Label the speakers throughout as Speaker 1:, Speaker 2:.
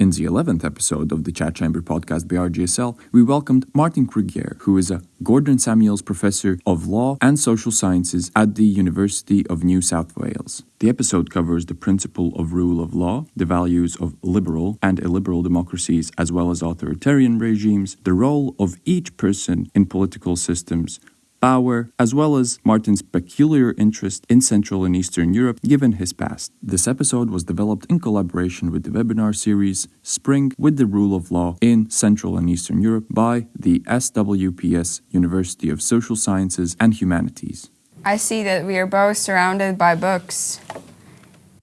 Speaker 1: In the 11th episode of the Chat Chamber podcast by RGSL, we welcomed Martin Krygier, who is a Gordon Samuels Professor of Law and Social Sciences at the University of New South Wales. The episode covers the principle of rule of law, the values of liberal and illiberal democracies, as well as authoritarian regimes, the role of each person in political systems, Power, as well as Martin's peculiar interest in Central and Eastern Europe given his past. This episode was developed in collaboration with the webinar series Spring with the Rule of Law in Central and Eastern Europe by the SWPS University of Social Sciences and Humanities.
Speaker 2: I see that we are both surrounded by books.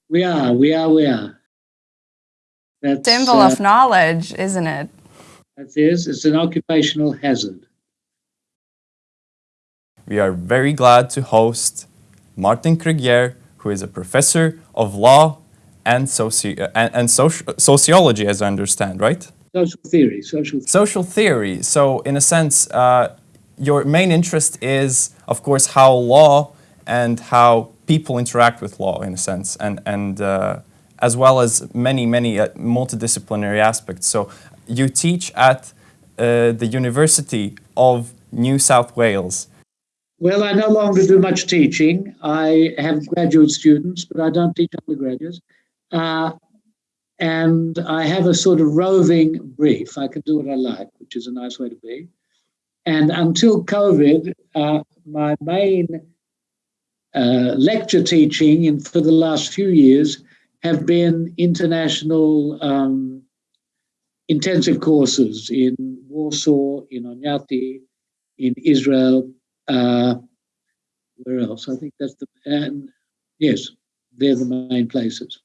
Speaker 3: We are, we are, we are.
Speaker 2: That's, Symbol uh, of knowledge, isn't it?
Speaker 3: That is, it's an occupational hazard.
Speaker 1: We are very glad to host Martin Krygier, who is a professor of law and, soci and, and soci sociology, as I understand, right?
Speaker 3: Social theory. Social,
Speaker 1: social theory. So, in a sense, uh, your main interest is, of course, how law and how people interact with law, in a sense, and, and uh, as well as many, many uh, multidisciplinary aspects. So, you teach at uh, the University of New South Wales.
Speaker 3: Well, I no longer do much teaching. I have graduate students, but I don't teach undergraduates. Uh, and I have a sort of roving brief. I can do what I like, which is a nice way to be. And until COVID, uh, my main uh, lecture teaching in, for the last few years have been international um, intensive courses in Warsaw, in Oñati, in Israel, uh, where else? I think that's the, and yes, they're the main places.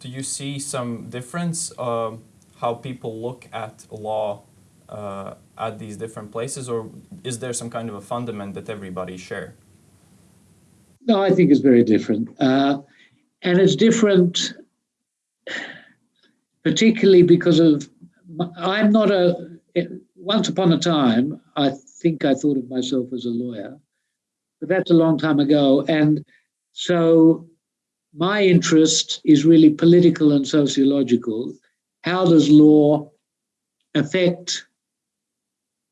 Speaker 1: Do you see some difference uh, how people look at law uh, at these different places, or is there some kind of a fundament that everybody share?
Speaker 3: No, I think it's very different. Uh, and it's different particularly because of, I'm not a, once upon a time, I think I thought of myself as a lawyer, but that's a long time ago. And so my interest is really political and sociological. How does law affect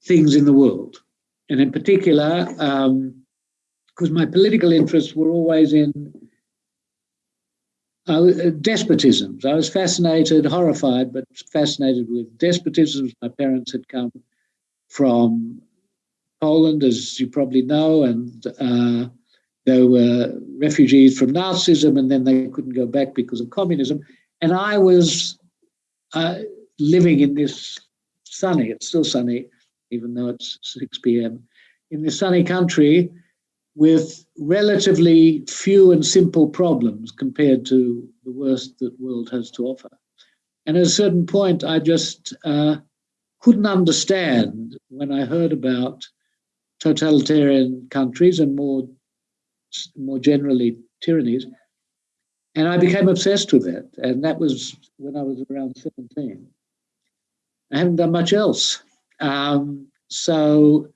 Speaker 3: things in the world? And in particular, because um, my political interests were always in uh, despotisms. I was fascinated, horrified, but fascinated with despotisms. My parents had come from Poland, as you probably know, and uh, there were refugees from Nazism, and then they couldn't go back because of communism. And I was uh, living in this sunny, it's still sunny, even though it's 6 p.m., in this sunny country with relatively few and simple problems compared to the worst that the world has to offer. And at a certain point, I just uh, couldn't understand when I heard about totalitarian countries and more, more generally tyrannies. And I became obsessed with it. And that was when I was around 17. I haven't done much else. Um, so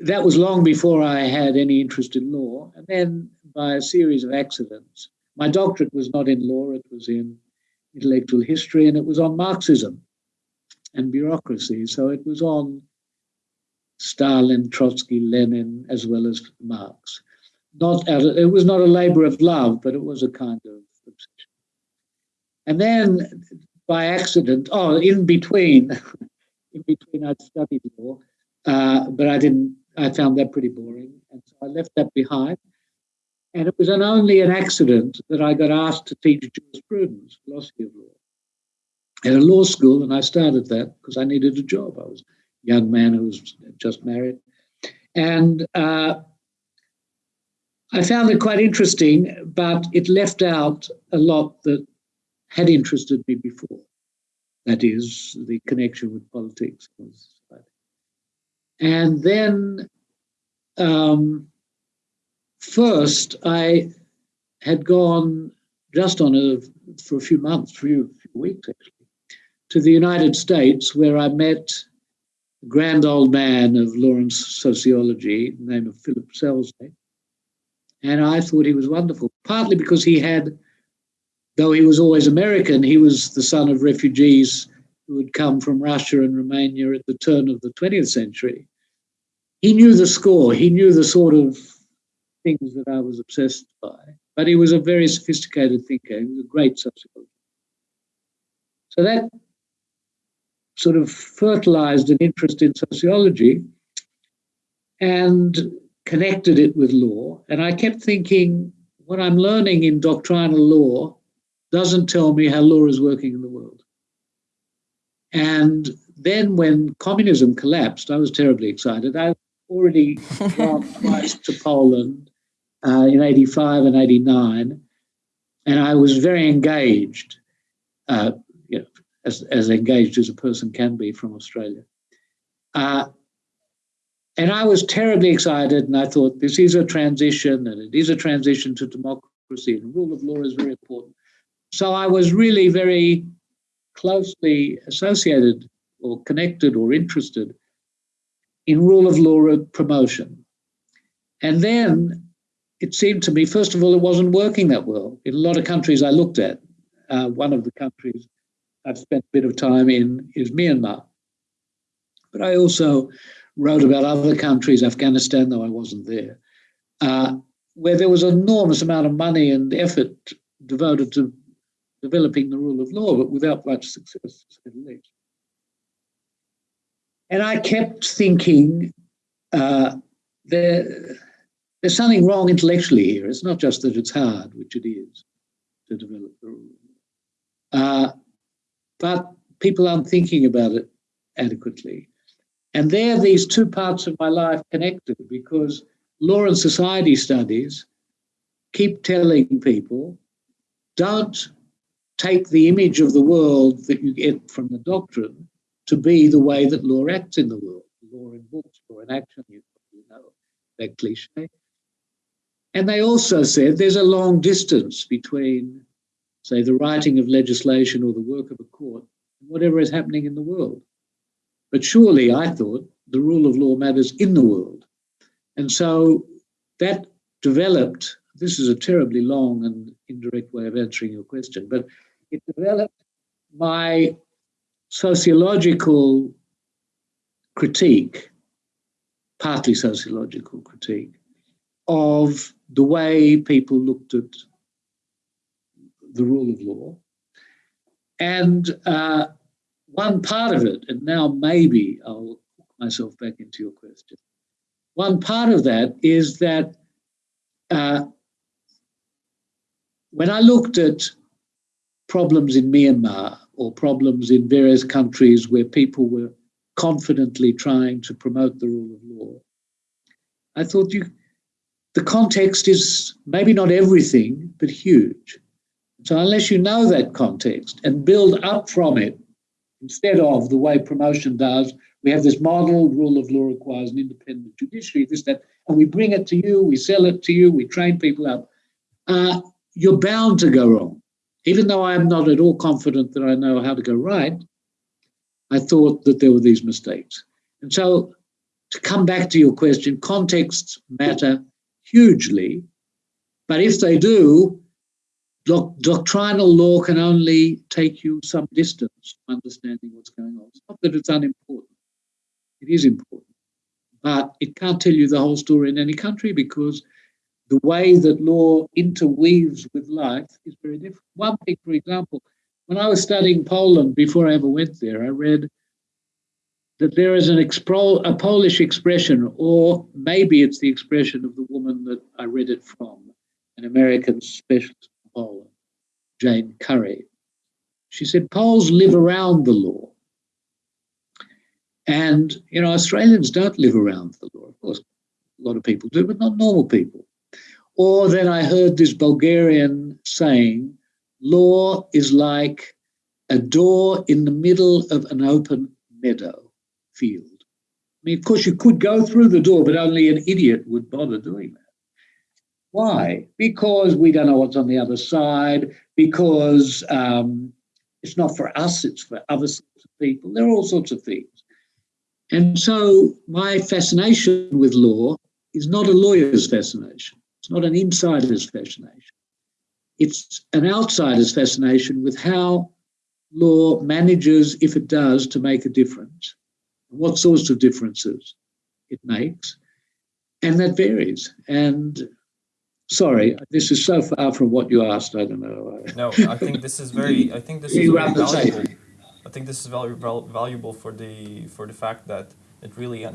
Speaker 3: that was long before I had any interest in law. And then by a series of accidents, my doctorate was not in law, it was in intellectual history, and it was on Marxism and bureaucracy. So it was on Stalin, Trotsky, Lenin, as well as Marx. Not of, it was not a labor of love, but it was a kind of obsession. And then by accident, oh, in between, in between I'd studied law, uh, but I didn't, I found that pretty boring. And so I left that behind. And it was an, only an accident that I got asked to teach jurisprudence, philosophy of law, at a law school. And I started that because I needed a job. I was young man who was just married. And uh, I found it quite interesting, but it left out a lot that had interested me before. That is, the connection with politics. And then, um, first, I had gone just on a for a few months, a few weeks actually, to the United States, where I met grand old man of Lawrence sociology, the name of Philip Selznick. And I thought he was wonderful, partly because he had though he was always American, he was the son of refugees who had come from Russia and Romania at the turn of the 20th century. He knew the score, he knew the sort of things that I was obsessed by, but he was a very sophisticated thinker. He was a great sociologist. So that sort of fertilized an interest in sociology and connected it with law. And I kept thinking, what I'm learning in doctrinal law doesn't tell me how law is working in the world. And then when communism collapsed, I was terribly excited. I already gone twice to Poland uh, in 85 and 89, and I was very engaged, uh, you know, as, as engaged as a person can be from Australia. Uh, and I was terribly excited, and I thought this is a transition, and it is a transition to democracy, and rule of law is very important. So I was really very closely associated or connected or interested in rule of law promotion. And then it seemed to me, first of all, it wasn't working that well. In a lot of countries I looked at, uh, one of the countries I've spent a bit of time in is Myanmar. But I also wrote about other countries, Afghanistan, though I wasn't there, uh, where there was an enormous amount of money and effort devoted to developing the rule of law, but without much success. And I kept thinking uh, there, there's something wrong intellectually here. It's not just that it's hard, which it is, to develop the rule. Uh, but people aren't thinking about it adequately. And there, these two parts of my life connected because law and society studies keep telling people don't take the image of the world that you get from the doctrine to be the way that law acts in the world. Law in books, law in action, you know that cliche. And they also said there's a long distance between, say, the writing of legislation or the work of a whatever is happening in the world. But surely, I thought, the rule of law matters in the world. And so that developed, this is a terribly long and indirect way of answering your question, but it developed my sociological critique, partly sociological critique, of the way people looked at the rule of law. And uh, one part of it, and now maybe I'll hook myself back into your question. One part of that is that uh, when I looked at problems in Myanmar or problems in various countries where people were confidently trying to promote the rule of law, I thought you, the context is maybe not everything, but huge. So unless you know that context and build up from it instead of the way promotion does. We have this model, rule of law requires an independent judiciary, this, that, and we bring it to you, we sell it to you, we train people up. Uh, you're bound to go wrong. Even though I am not at all confident that I know how to go right, I thought that there were these mistakes. And so, to come back to your question, contexts matter hugely, but if they do, doc doctrinal law can only take you some distance to understanding what's going on. It's not that it's unimportant. It is important. But it can't tell you the whole story in any country because the way that law interweaves with life is very different. One thing, for example, when I was studying Poland before I ever went there, I read that there is an a Polish expression, or maybe it's the expression of the woman that I read it from, an American specialist Poland, Jane Curry. She said Poles live around the law. And, you know, Australians don't live around the law. Of course, a lot of people do, but not normal people. Or then I heard this Bulgarian saying, law is like a door in the middle of an open meadow field. I mean, of course, you could go through the door, but only an idiot would bother doing that. Why? Because we don't know what's on the other side, because um, it's not for us, it's for other sorts of people. There are all sorts of things. And so my fascination with law is not a lawyer's fascination. It's not an insider's fascination. it's an outsider's fascination with how law manages, if it does, to make a difference, what sorts of differences it makes, and that varies. And sorry, this is so far from what you asked. I don't know.
Speaker 1: No, I think this is very. I think this is very valuable. I think this is very valuable for the for the fact that it really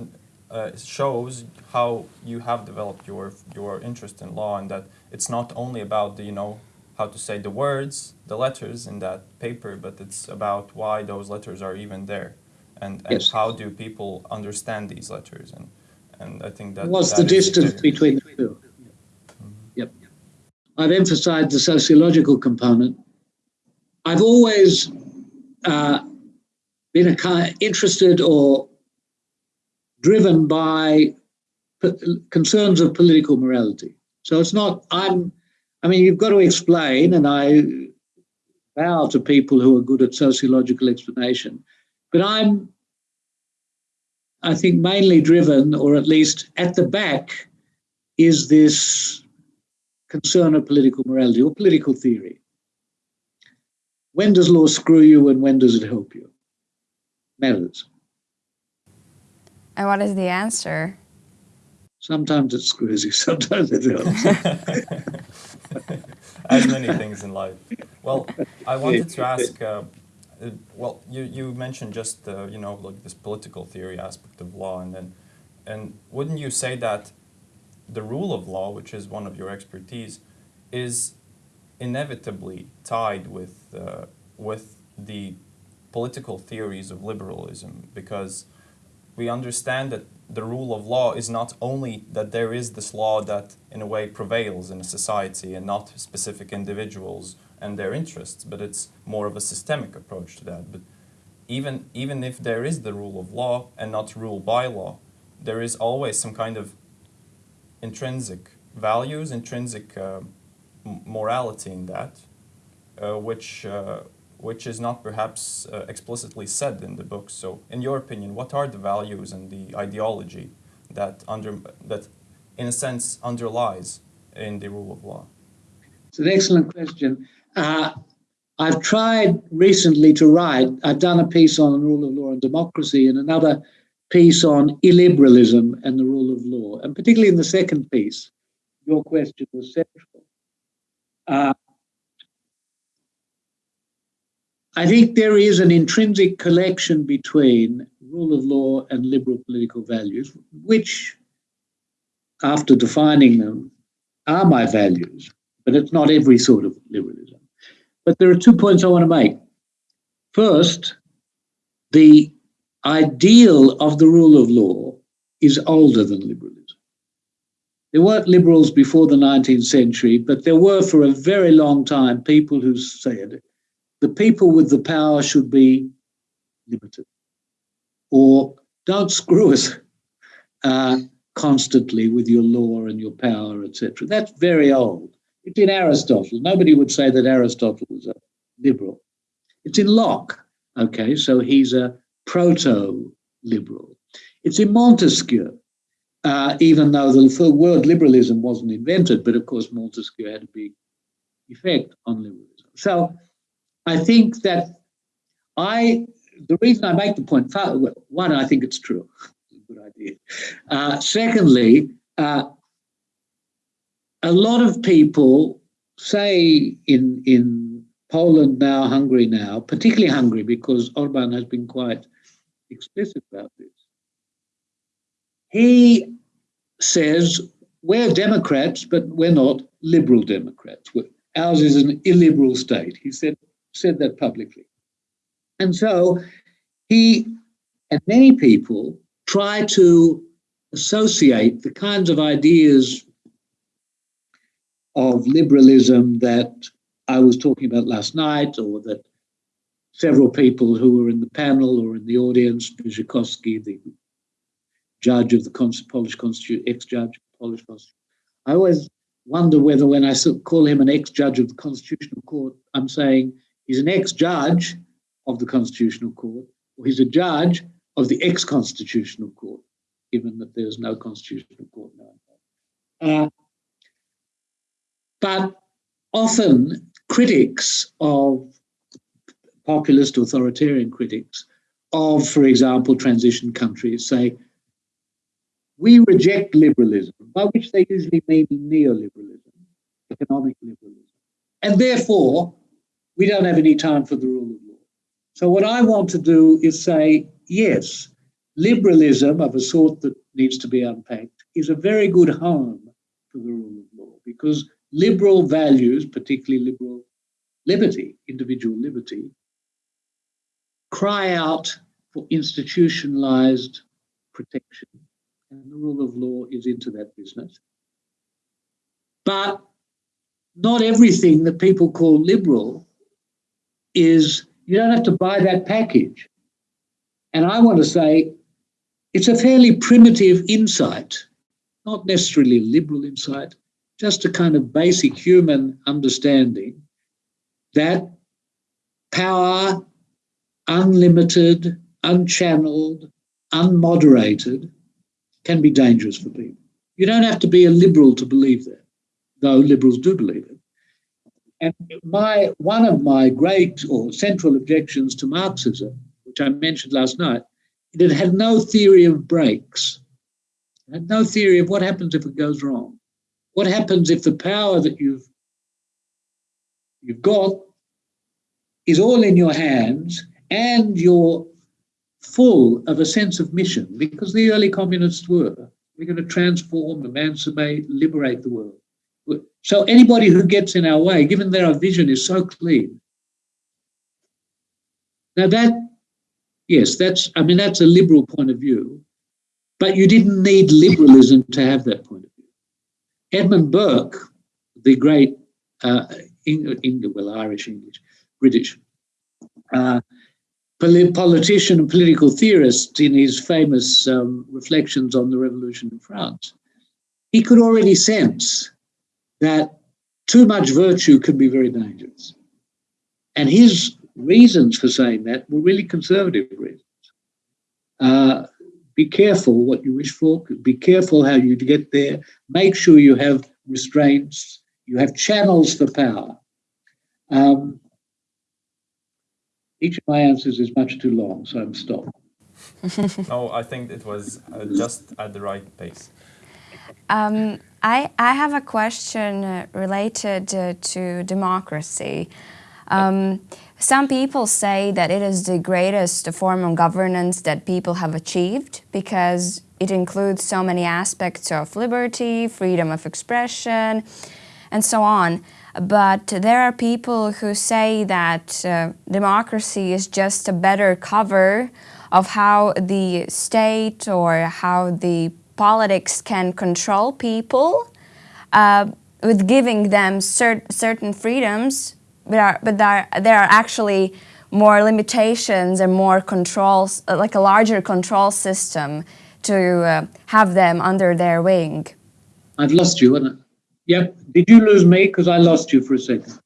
Speaker 1: uh, shows how you have developed your your interest in law, and that it's not only about the you know how to say the words, the letters in that paper, but it's about why those letters are even there, and, and yes. how do people understand these letters, and and I think that
Speaker 3: what's
Speaker 1: that
Speaker 3: the distance between the 2. Yep, I've emphasized the sociological component. I've always uh, been kind interested or driven by concerns of political morality. So it's not I'm I mean, you've got to explain, and I bow to people who are good at sociological explanation, but I'm, I think, mainly driven, or at least at the back, is this concern of political morality or political theory. When does law screw you and when does it help you? Matters.
Speaker 2: And what is the answer?
Speaker 3: Sometimes it screws you, sometimes it helps.
Speaker 1: As many things in life. Well, I wanted to ask, uh, uh, well, you, you mentioned just, uh, you know, like this political theory aspect of law, and then, and wouldn't you say that the rule of law, which is one of your expertise, is inevitably tied with, uh, with the political theories of liberalism, because we understand that the rule of law is not only that there is this law that in a way prevails in a society and not specific individuals and their interests, but it's more of a systemic approach to that. But even, even if there is the rule of law and not rule by law, there is always some kind of intrinsic values, intrinsic uh, morality in that, uh, which uh, which is not perhaps uh, explicitly said in the book. So, in your opinion, what are the values and the ideology that under that, in a sense, underlies in the rule of law?
Speaker 3: It's an excellent question. Uh, I've tried recently to write. I've done a piece on the rule of law and democracy, and another piece on illiberalism and the rule of law. And particularly in the second piece, your question was central. Uh, I think there is an intrinsic collection between rule of law and liberal political values, which, after defining them, are my values, but it's not every sort of liberalism. But there are two points I want to make. First, the ideal of the rule of law is older than liberalism. There weren't liberals before the 19th century, but there were for a very long time people who said the people with the power should be limited or don't screw us uh, constantly with your law and your power, etc. That's very old. It's in Aristotle. Nobody would say that Aristotle was a liberal. It's in Locke. Okay, so he's a proto-liberal. It's in Montesquieu, uh, even though the word liberalism wasn't invented, but of course Montesquieu had a big effect on liberalism. So I think that I, the reason I make the one, I think it's true. Good idea. Uh, secondly, uh, a lot of people say in in Poland now, Hungary now, particularly Hungary, because Orban has been quite explicit about this. He says we're Democrats, but we're not liberal Democrats. Ours is an illiberal state. He said said that publicly. And so he and many people try to associate the kinds of ideas of liberalism that I was talking about last night, or that several people who were in the panel or in the audience, Wyrzykowski, the judge of the Polish Constitution, ex-judge of the Polish Constitution. I always wonder whether when I call him an ex-judge of the Constitutional Court, I'm saying He's an ex-judge of the Constitutional Court, or he's a judge of the ex-Constitutional Court, given that there's no Constitutional Court now. Uh, but often critics of populist authoritarian critics of, for example, transition countries say, we reject liberalism, by which they usually mean neoliberalism, economic liberalism. And therefore, we don't have any time for the rule of law. So what I want to do is say, yes, liberalism of a sort that needs to be unpacked is a very good home for the rule of law because liberal values, particularly liberal liberty, individual liberty, cry out for institutionalized protection. And the rule of law is into that business. But not everything that people call liberal is, you don't have to buy that package. And I want to say it's a fairly primitive insight, not necessarily liberal insight, just a kind of basic human understanding that power, unlimited, unchanneled, unmoderated, can be dangerous for people. You don't have to be a liberal to believe that, though liberals do believe it. And my one of my great or central objections to Marxism, which I mentioned last night, it had no theory of brakes. It had no theory of what happens if it goes wrong. What happens if the power that you've you've got is all in your hands and you're full of a sense of mission because the early communists were. We're going to transform, emancipate, liberate the world. So anybody who gets in our way, given that our vision is so clean, now that, yes, that's, I mean, that's a liberal point of view, but you didn't need liberalism to have that point of view. Edmund Burke, the great, uh, English, well, Irish English, British, uh, politician and political theorist in his famous um, reflections on the revolution in France, he could already sense that too much virtue can be very dangerous. And his reasons for saying that were really conservative reasons. Uh, be careful what you wish for, be careful how you get there, make sure you have restraints, you have channels for power. Um, each of my answers is much too long, so I'm stopped.
Speaker 1: no, I think it was uh, just at the right pace.
Speaker 2: Um, I, I have a question uh, related uh, to democracy. Um, some people say that it is the greatest form of governance that people have achieved because it includes so many aspects of liberty, freedom of expression, and so on. But there are people who say that uh, democracy is just a better cover of how the state or how the politics can control people uh, with giving them cert certain freedoms, but, are, but there, there are actually more limitations and more controls, uh, like a larger control system to uh, have them under their wing.
Speaker 3: I've lost you? Yep. Did you lose me? Because I lost you for a second.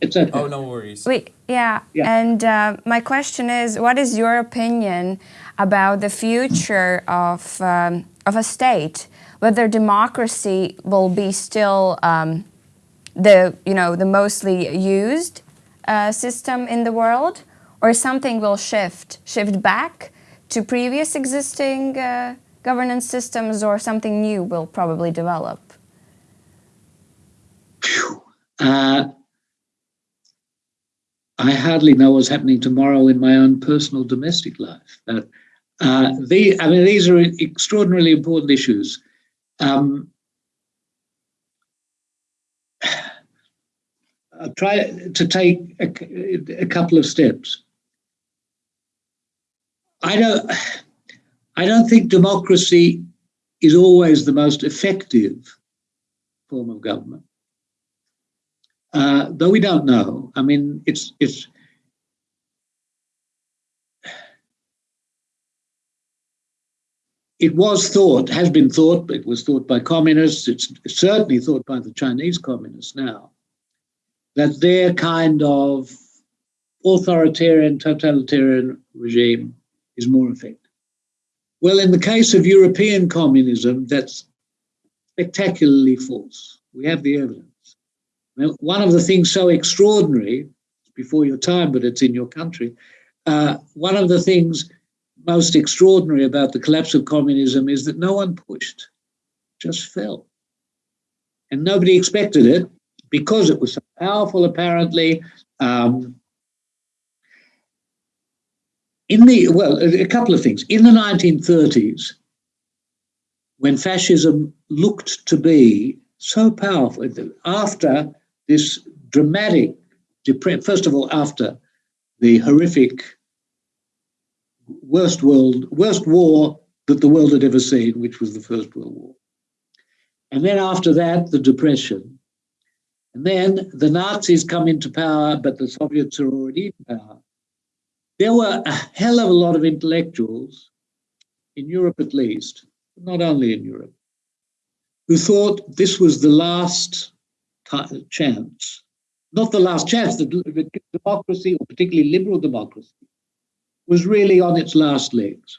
Speaker 3: It's okay.
Speaker 1: Oh, no worries.
Speaker 2: We, yeah. yeah. And uh, my question is, what is your opinion about the future of, um, of a state? Whether democracy will be still um, the, you know, the mostly used uh, system in the world, or something will shift, shift back to previous existing uh, governance systems, or something new will probably develop?
Speaker 3: Uh, I hardly know what's happening tomorrow in my own personal domestic life. Uh, uh, the, I mean, these are extraordinarily important issues. Um, I'll try to take a, a couple of steps. I don't, I don't think democracy is always the most effective form of government. Uh, though we don't know. I mean, it's it's it was thought, has been thought, but it was thought by communists, it's certainly thought by the Chinese communists now, that their kind of authoritarian, totalitarian regime is more effective. Well, in the case of European communism, that's spectacularly false. We have the evidence. One of the things so extraordinary, before your time, but it's in your country, uh, one of the things most extraordinary about the collapse of communism is that no one pushed, just fell. And nobody expected it because it was so powerful, apparently. Um, in the, well, a couple of things. In the 1930s, when fascism looked to be so powerful, after this dramatic, depression. first of all, after the horrific worst world, worst war that the world had ever seen, which was the First World War. And then after that, the Depression. And then the Nazis come into power, but the Soviets are already in power. There were a hell of a lot of intellectuals, in Europe at least, not only in Europe, who thought this was the last chance, not the last chance, that democracy, or particularly liberal democracy, was really on its last legs.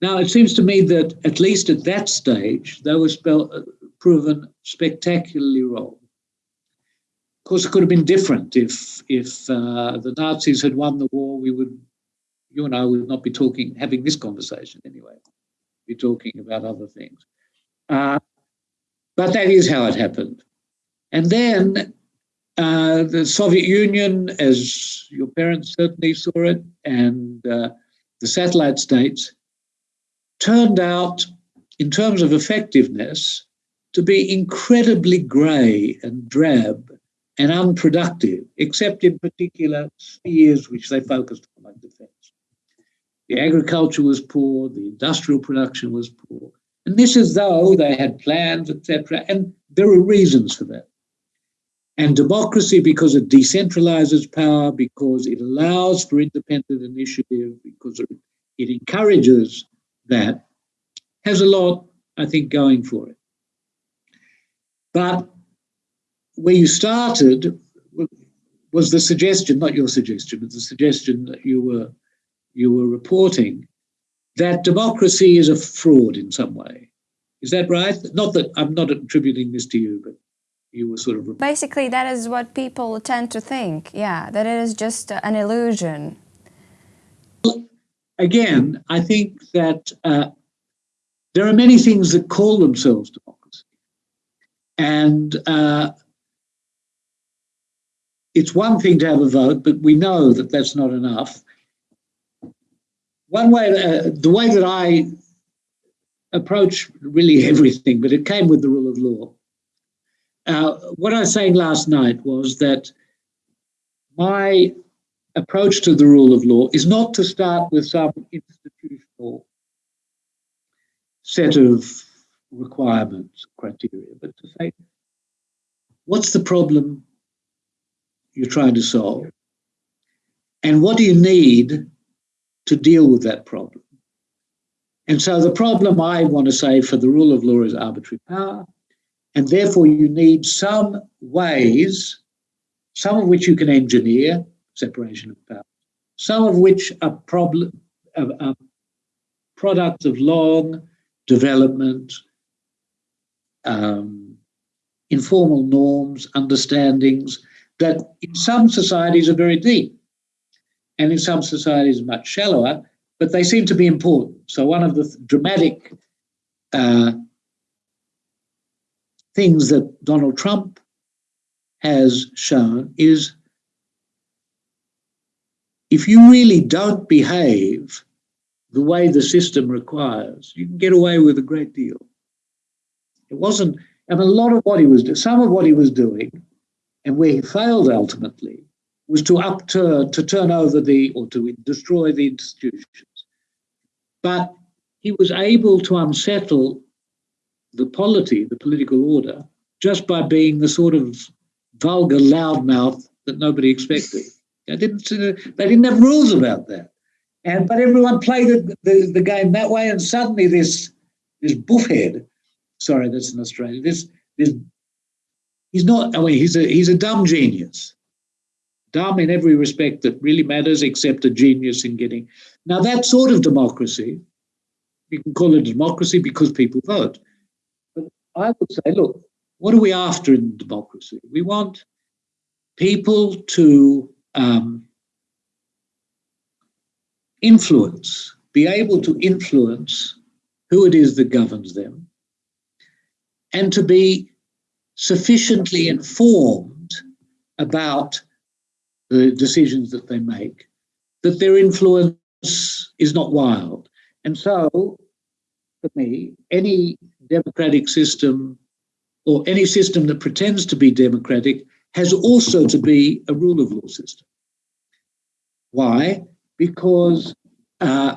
Speaker 3: Now, it seems to me that at least at that stage, they were spell, proven spectacularly wrong. Of course, it could have been different if if uh, the Nazis had won the war. We would, you and I, would not be talking, having this conversation anyway. Be talking about other things. Uh, but that is how it happened. And then uh, the Soviet Union, as your parents certainly saw it, and uh, the satellite states turned out, in terms of effectiveness, to be incredibly grey and drab and unproductive, except in particular spheres which they focused on, like defence. The agriculture was poor, the industrial production was poor. And this is though they had plans, etc. And there are reasons for that. And democracy, because it decentralizes power, because it allows for independent initiative, because it encourages that, has a lot, I think, going for it. But where you started was the suggestion, not your suggestion, but the suggestion that you were you were reporting that democracy is a fraud in some way. Is that right? Not that I'm not attributing this to you, but you were sort of
Speaker 2: basically that is what people tend to think. Yeah that it is just an illusion.
Speaker 3: Again i think that uh, there are many things that call themselves democracy. And uh, it's one thing to have a vote but we know that that's not enough. One way uh, the way that i approach really everything but it came with the rule of law uh, what I was saying last night was that my approach to the rule of law is not to start with some institutional set of requirements, criteria, but to say, what's the problem you're trying to solve? And what do you need to deal with that problem? And so the problem I want to say for the rule of law is arbitrary power. And therefore, you need some ways, some of which you can engineer, separation of powers, some of which are, problem, are products of long development, um, informal norms, understandings that in some societies are very deep and in some societies much shallower, but they seem to be important. So one of the dramatic uh, things that Donald Trump has shown is if you really don't behave the way the system requires, you can get away with a great deal. It wasn't, and a lot of what he was doing, some of what he was doing, and where he failed ultimately, was to upturn, to turn over the, or to destroy the institutions. But he was able to unsettle the polity, the political order, just by being the sort of vulgar loudmouth that nobody expected. They didn't, they didn't have rules about that. And, but everyone played the, the, the game that way, and suddenly this, this buffhead, sorry, that's in Australia, this, this, he's not, I mean, he's a, he's a dumb genius. Dumb in every respect that really matters, except a genius in getting. Now, that sort of democracy, you can call it democracy because people vote. I would say, look, what are we after in democracy? We want people to um, influence, be able to influence who it is that governs them, and to be sufficiently informed about the decisions that they make, that their influence is not wild. And so, for me, any democratic system or any system that pretends to be democratic has also to be a rule of law system. Why? Because uh,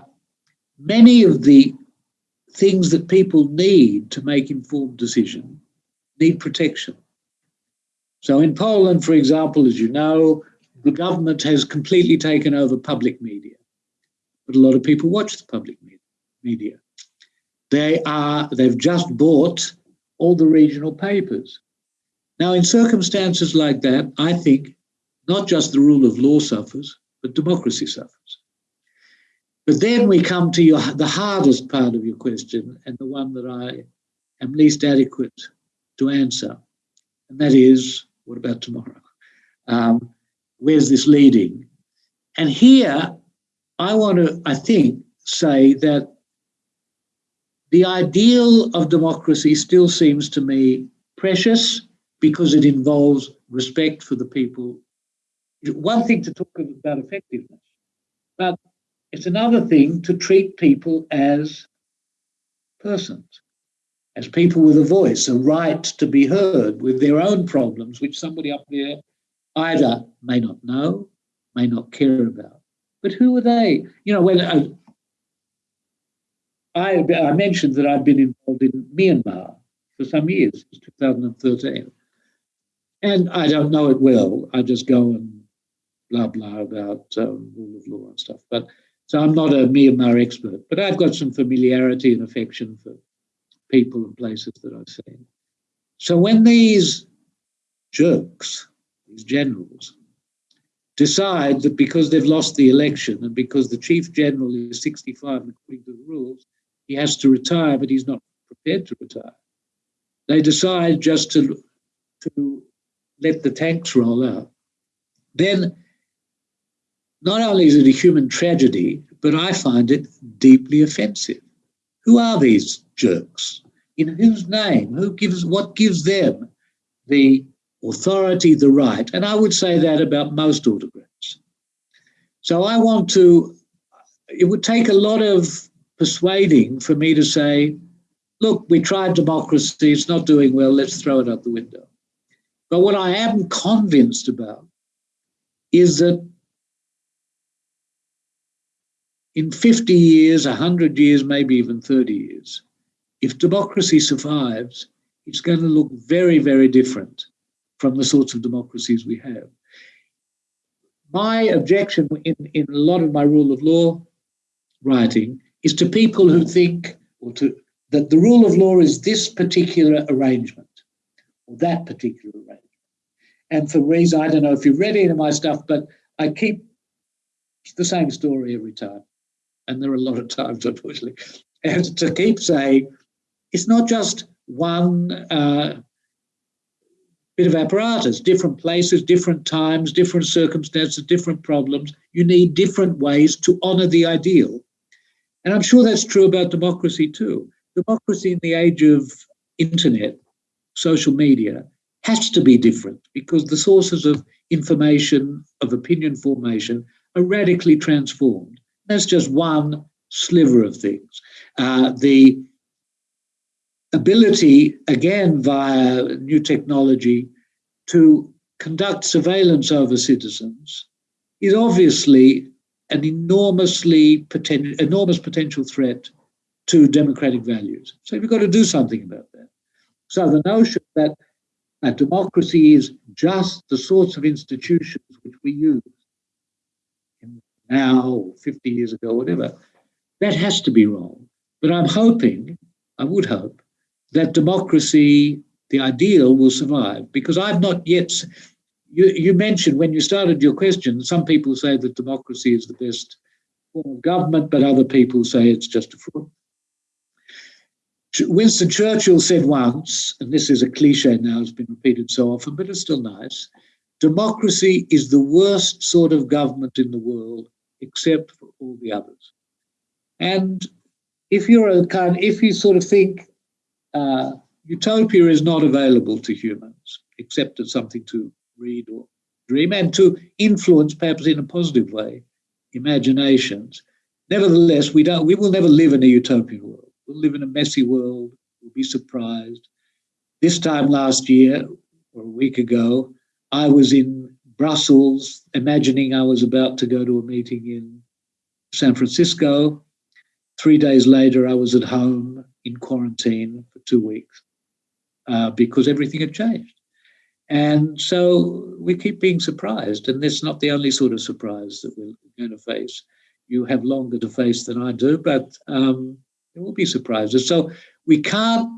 Speaker 3: many of the things that people need to make informed decisions need protection. So in Poland, for example, as you know, the government has completely taken over public media, but a lot of people watch the public media. They are, they've just bought all the regional papers. Now, in circumstances like that, I think not just the rule of law suffers, but democracy suffers. But then we come to your, the hardest part of your question and the one that I am least adequate to answer, and that is, what about tomorrow? Um, where's this leading? And here, I want to, I think, say that the ideal of democracy still seems to me precious because it involves respect for the people. One thing to talk about effectiveness, but it's another thing to treat people as persons, as people with a voice, a right to be heard with their own problems, which somebody up there either may not know, may not care about. But who are they? You know, when I, I mentioned that I've been involved in Myanmar for some years, since 2013. And I don't know it well. I just go and blah, blah about um, rule of law and stuff. But so I'm not a Myanmar expert, but I've got some familiarity and affection for people and places that I've seen. So when these jerks, these generals, decide that because they've lost the election and because the chief general is 65 according to the rules, he has to retire, but he's not prepared to retire. They decide just to, to let the tanks roll out. Then not only is it a human tragedy, but I find it deeply offensive. Who are these jerks? In whose name? Who gives what gives them the authority, the right? And I would say that about most autocrats. So I want to, it would take a lot of persuading for me to say, look, we tried democracy, it's not doing well, let's throw it out the window. But what I am convinced about is that in 50 years, 100 years, maybe even 30 years, if democracy survives, it's going to look very, very different from the sorts of democracies we have. My objection in, in a lot of my rule of law writing is to people who think or to that the rule of law is this particular arrangement or that particular arrangement. And for reason, I don't know if you've read any of my stuff, but I keep the same story every time and there are a lot of times, unfortunately, and to keep saying it's not just one uh, bit of apparatus, different places, different times, different circumstances, different problems. You need different ways to honour the ideal. And I'm sure that's true about democracy too. Democracy in the age of internet, social media, has to be different because the sources of information, of opinion formation, are radically transformed. That's just one sliver of things. Uh, the ability, again, via new technology, to conduct surveillance over citizens is obviously an enormously enormous potential threat to democratic values. So we've got to do something about that. So the notion that a democracy is just the sorts of institutions which we use now or 50 years ago, whatever. That has to be wrong. But I'm hoping, I would hope, that democracy, the ideal, will survive because I've not yet. You, you mentioned when you started your question, some people say that democracy is the best form of government, but other people say it's just a fraud. Winston Churchill said once, and this is a cliche now, it's been repeated so often, but it's still nice democracy is the worst sort of government in the world, except for all the others. And if you're a kind, if you sort of think uh, utopia is not available to humans, except as something to read or dream and to influence, perhaps in a positive way, imaginations. Nevertheless, we don't. We will never live in a utopian world. We'll live in a messy world. We'll be surprised. This time last year, or a week ago, I was in Brussels, imagining I was about to go to a meeting in San Francisco. Three days later, I was at home in quarantine for two weeks uh, because everything had changed. And so we keep being surprised, and that's not the only sort of surprise that we're going to face. You have longer to face than I do, but um, there will be surprises. So we can't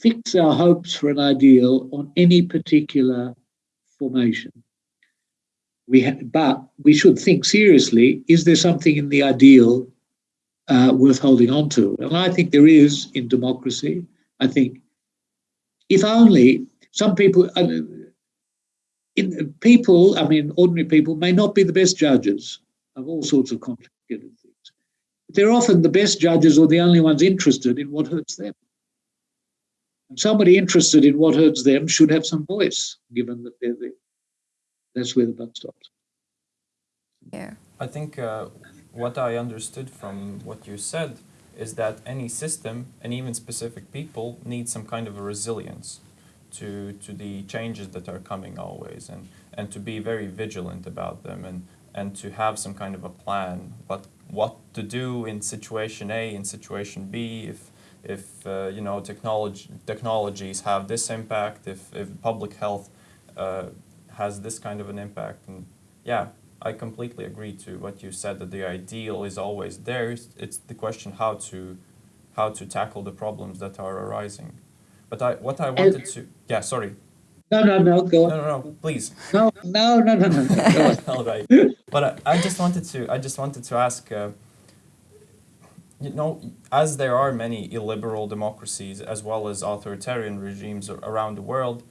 Speaker 3: fix our hopes for an ideal on any particular formation. We but we should think seriously: is there something in the ideal uh, worth holding on to? And I think there is in democracy. I think if only some people, uh, in, people, I mean, ordinary people may not be the best judges of all sorts of complicated things. But they're often the best judges or the only ones interested in what hurts them. And somebody interested in what hurts them should have some voice, given that they're the, that's where the buck stops.
Speaker 2: Yeah.
Speaker 1: I think uh, what I understood from what you said is that any system and even specific people need some kind of a resilience to, to the changes that are coming always and, and to be very vigilant about them and, and to have some kind of a plan what, what to do in situation A in situation B if if uh, you know technology technologies have this impact, if, if public health uh, has this kind of an impact, and yeah, I completely agree to what you said that the ideal is always there. It's, it's the question how to how to tackle the problems that are arising. But I what I wanted to yeah sorry.
Speaker 3: No, no, no, go on.
Speaker 1: No, no, no, please.
Speaker 3: No, no, no, no, no.
Speaker 1: All right. But I, I, just wanted to I just wanted to ask. Uh, you know, as there are many illiberal democracies as well as authoritarian regimes around the world,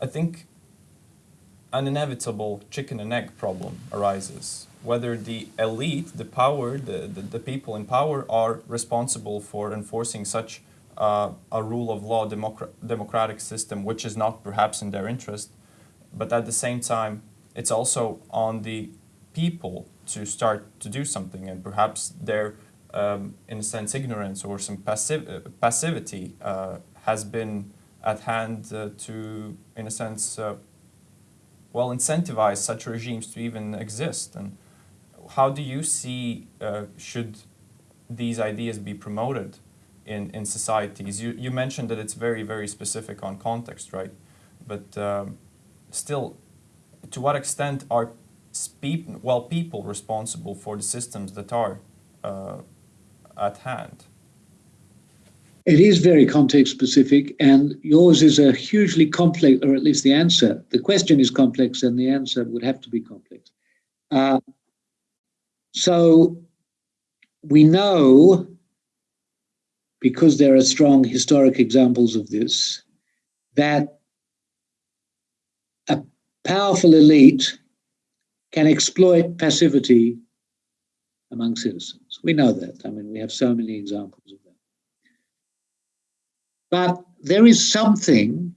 Speaker 1: I think an inevitable chicken and egg problem arises. Whether the elite, the power, the, the, the people in power are responsible for enforcing such uh, a rule of law democra democratic system, which is not perhaps in their interest, but at the same time, it's also on the people to start to do something, and perhaps their um, in a sense, ignorance or some passive, uh, passivity uh, has been at hand uh, to, in a sense, uh, well, incentivize such regimes to even exist. And how do you see should these ideas be promoted in, in societies? You, you mentioned that it's very, very specific on context, right? But um, still, to what extent are well, people responsible for the systems that are uh, at hand?
Speaker 3: It is very context specific, and yours is a hugely complex, or at least the answer. The question is complex, and the answer would have to be complex. Uh, so we know, because there are strong historic examples of this, that a powerful elite can exploit passivity among citizens. We know that. I mean, we have so many examples of that. But there is something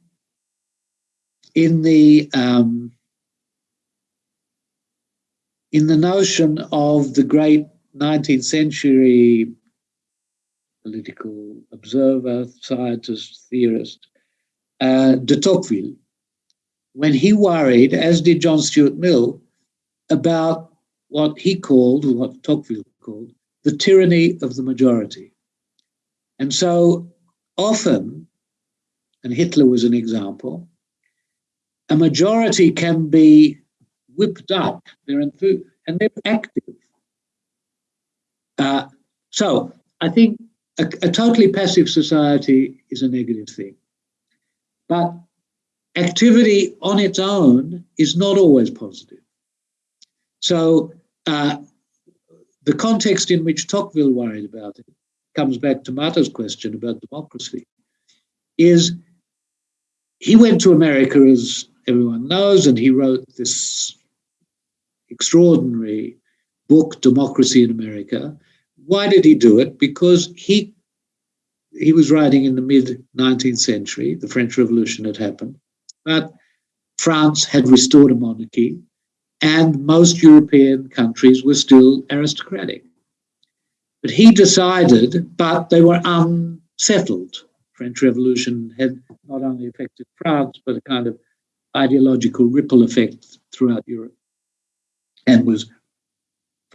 Speaker 3: in the um, in the notion of the great 19th century political observer, scientist, theorist, uh, de Tocqueville, when he worried, as did John Stuart Mill, about what he called, what Tocqueville called, the tyranny of the majority. And so often, and Hitler was an example, a majority can be whipped up, they're and they're active. Uh, so I think a, a totally passive society is a negative thing. But activity on its own is not always positive. So uh, the context in which Tocqueville worried about it comes back to Marta's question about democracy, is he went to America, as everyone knows, and he wrote this extraordinary book, Democracy in America. Why did he do it? Because he he was writing in the mid 19th century, the French Revolution had happened, but France had restored a monarchy, and most European countries were still aristocratic. But he decided, but they were unsettled. French Revolution had not only affected France, but a kind of ideological ripple effect throughout Europe, and was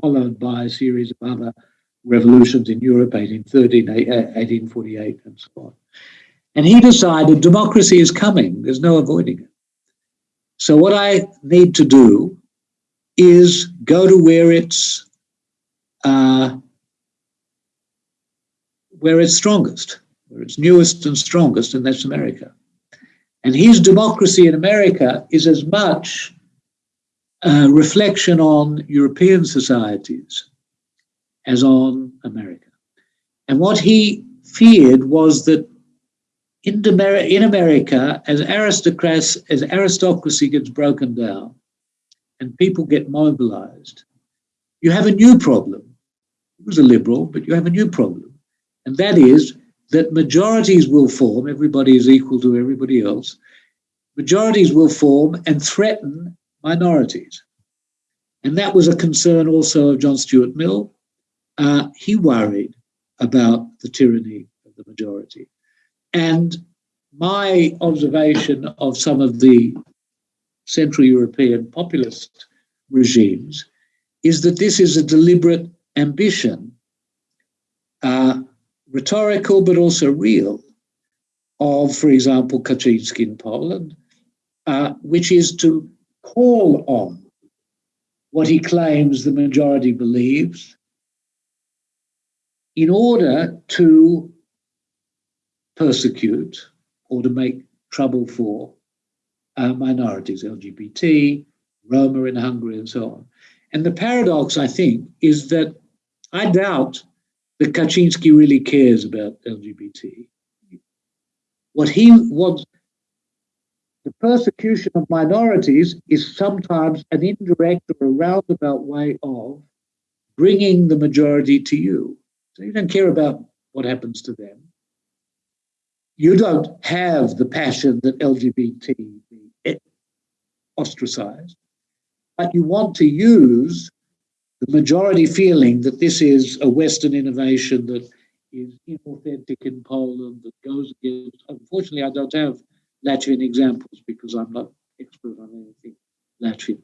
Speaker 3: followed by a series of other revolutions in Europe, 1813, 1848, and so on. And he decided democracy is coming, there's no avoiding it. So, what I need to do is go to where it's uh, where it's strongest, where it's newest and strongest, and that's America. And his democracy in America is as much a reflection on European societies as on America. And what he feared was that in, in America, as aristocracy, as aristocracy gets broken down and people get mobilized, you have a new problem. He was a liberal, but you have a new problem. And that is that majorities will form, everybody is equal to everybody else, majorities will form and threaten minorities. And that was a concern also of John Stuart Mill. Uh, he worried about the tyranny of the majority. And my observation of some of the Central European populist regimes is that this is a deliberate ambition, uh, rhetorical but also real, of, for example, Kaczynski in Poland, uh, which is to call on what he claims the majority believes in order to persecute or to make trouble for uh, minorities, LGBT, Roma in Hungary, and so on. And the paradox, I think, is that I doubt that Kaczynski really cares about LGBT. What he wants, the persecution of minorities is sometimes an indirect or a roundabout way of bringing the majority to you. So you don't care about what happens to them. You don't have the passion that LGBT ostracized, but you want to use the majority feeling that this is a Western innovation that is inauthentic in Poland, that goes against. Unfortunately, I don't have Latvian examples because I'm not expert on anything Latvian.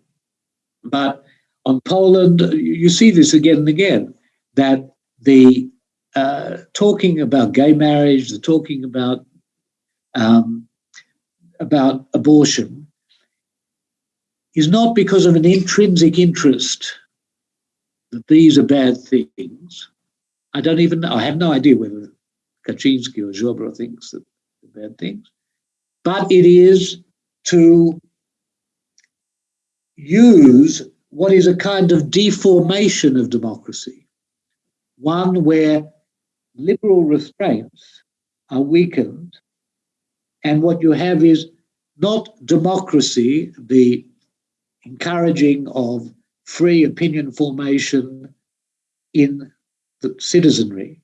Speaker 3: But on Poland, you see this again and again that the uh, talking about gay marriage, the talking about um, about abortion, is not because of an intrinsic interest that these are bad things. I don't even know. I have no idea whether Kaczynski or Ziobro thinks that they're bad things but it is to use what is a kind of deformation of democracy, one where liberal restraints are weakened, and what you have is not democracy, the encouraging of free opinion formation in the citizenry,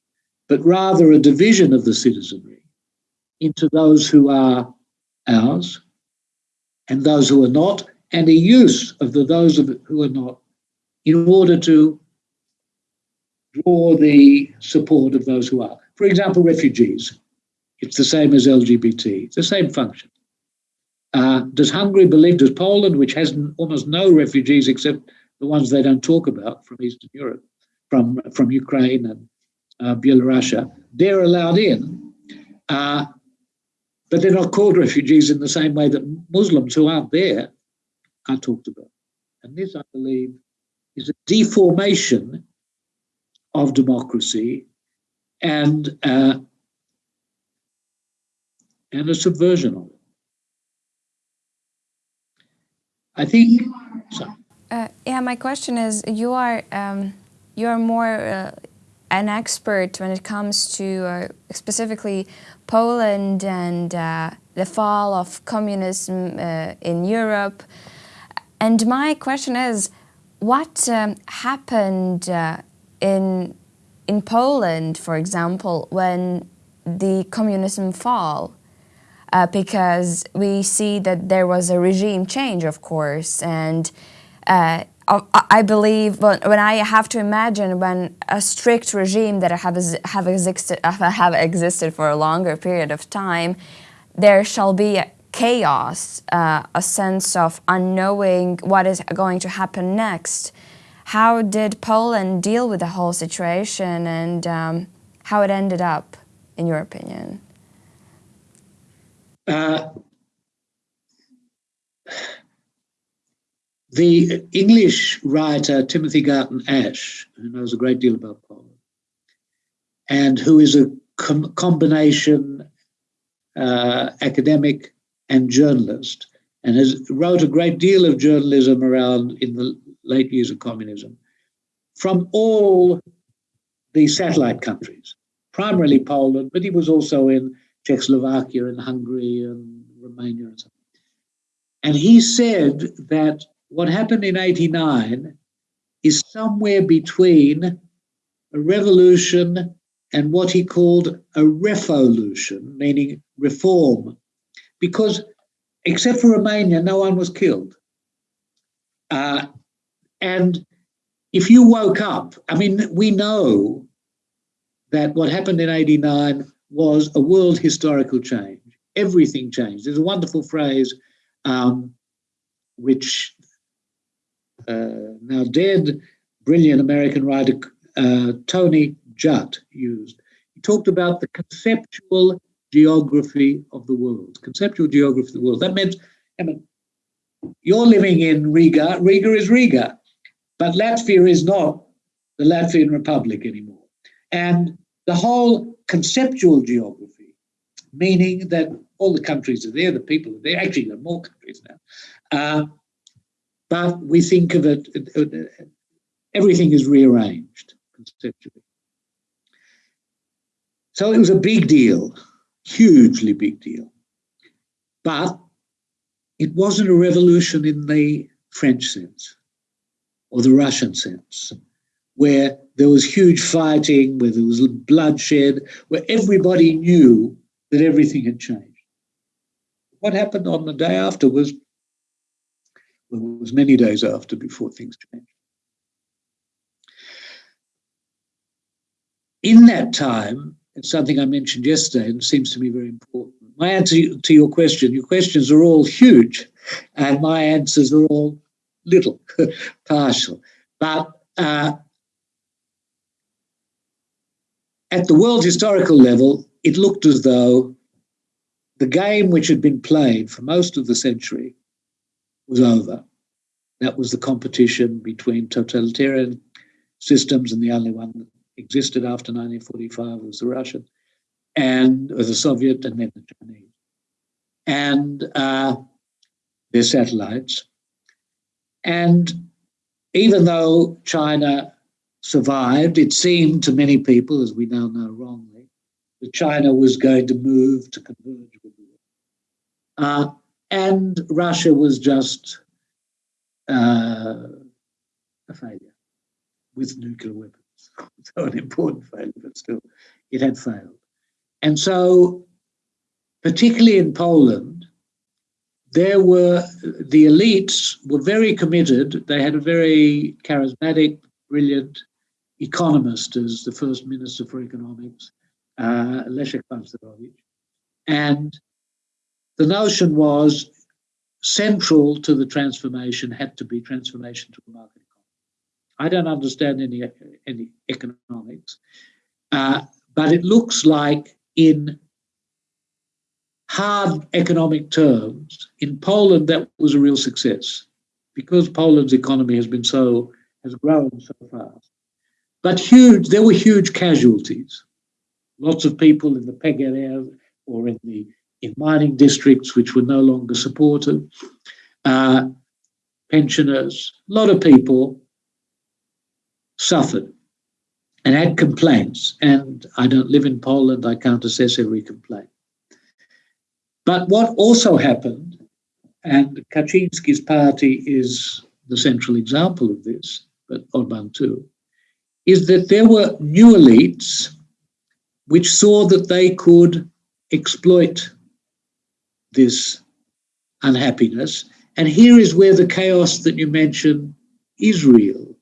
Speaker 3: but rather a division of the citizenry into those who are ours, and those who are not, and a use of the those who are not in order to draw the support of those who are. For example, refugees. It's the same as LGBT, it's the same function. Uh, does Hungary believe, does Poland, which has almost no refugees except the ones they don't talk about from Eastern Europe, from, from Ukraine and uh, Belarus, they're allowed in. Uh, but they're not called refugees in the same way that Muslims who aren't there are talked about. And this, I believe, is a deformation of democracy and uh, and a subversion of it. I think.
Speaker 2: Uh, yeah, my question is: you are um, you are more uh, an expert when it comes to uh, specifically Poland and uh, the fall of communism uh, in Europe. And my question is, what um, happened in in Poland, for example, when the communism fall? Uh, because we see that there was a regime change, of course, and uh, I believe when I have to imagine when a strict regime that have have existed have existed for a longer period of time, there shall be chaos, uh, a sense of unknowing what is going to happen next. How did Poland deal with the whole situation and um, how it ended up, in your opinion? Uh,
Speaker 3: the English writer Timothy Garton Ash, who knows a great deal about Poland, and who is a com combination uh, academic and journalist, and has wrote a great deal of journalism around in the late years of communism from all the satellite countries, primarily Poland, but he was also in Czechoslovakia and Hungary and Romania and so on. And he said that what happened in 89 is somewhere between a revolution and what he called a refolution, meaning reform because except for Romania, no one was killed. Uh, and if you woke up, I mean, we know that what happened in 89 was a world historical change. Everything changed. There's a wonderful phrase um, which uh, now dead, brilliant American writer uh, Tony Judt used. He talked about the conceptual geography of the world, conceptual geography of the world. That meant, I mean, you're living in Riga, Riga is Riga, but Latvia is not the Latvian Republic anymore. And the whole conceptual geography, meaning that all the countries are there, the people are there, actually there are more countries now, uh, but we think of it, everything is rearranged conceptually. So it was a big deal hugely big deal. But it wasn't a revolution in the French sense or the Russian sense, where there was huge fighting, where there was bloodshed, where everybody knew that everything had changed. What happened on the day after was, well, it was many days after before things changed. In that time, it's something I mentioned yesterday and seems to me very important. My answer to your question, your questions are all huge and my answers are all little, partial. But uh, at the world historical level, it looked as though the game which had been played for most of the century was over. That was the competition between totalitarian systems and the only one that existed after 1945 was the Russian and the Soviet and then the Chinese. And uh, their satellites. And even though China survived, it seemed to many people, as we now know wrongly, that China was going to move to converge with the world. Uh, and Russia was just uh, a failure with nuclear weapons. so an important failure, but still, it had failed. And so, particularly in Poland, there were the elites were very committed. They had a very charismatic, brilliant economist as the first minister for economics, uh, Leszek Balcerowicz. And the notion was central to the transformation had to be transformation to a market economy. I don't understand any, any economics, uh, but it looks like in hard economic terms, in Poland, that was a real success because Poland's economy has been so, has grown so fast. But huge, there were huge casualties. Lots of people in the PGR or in the in mining districts which were no longer supported, uh, pensioners, a lot of people suffered. and had complaints. And I don't live in Poland, I can't assess every complaint. But what also happened, and Kaczynski's party is the central example of this, but Orban too, is that there were new elites which saw that they could exploit this unhappiness. And here is where the chaos that you mentioned is real.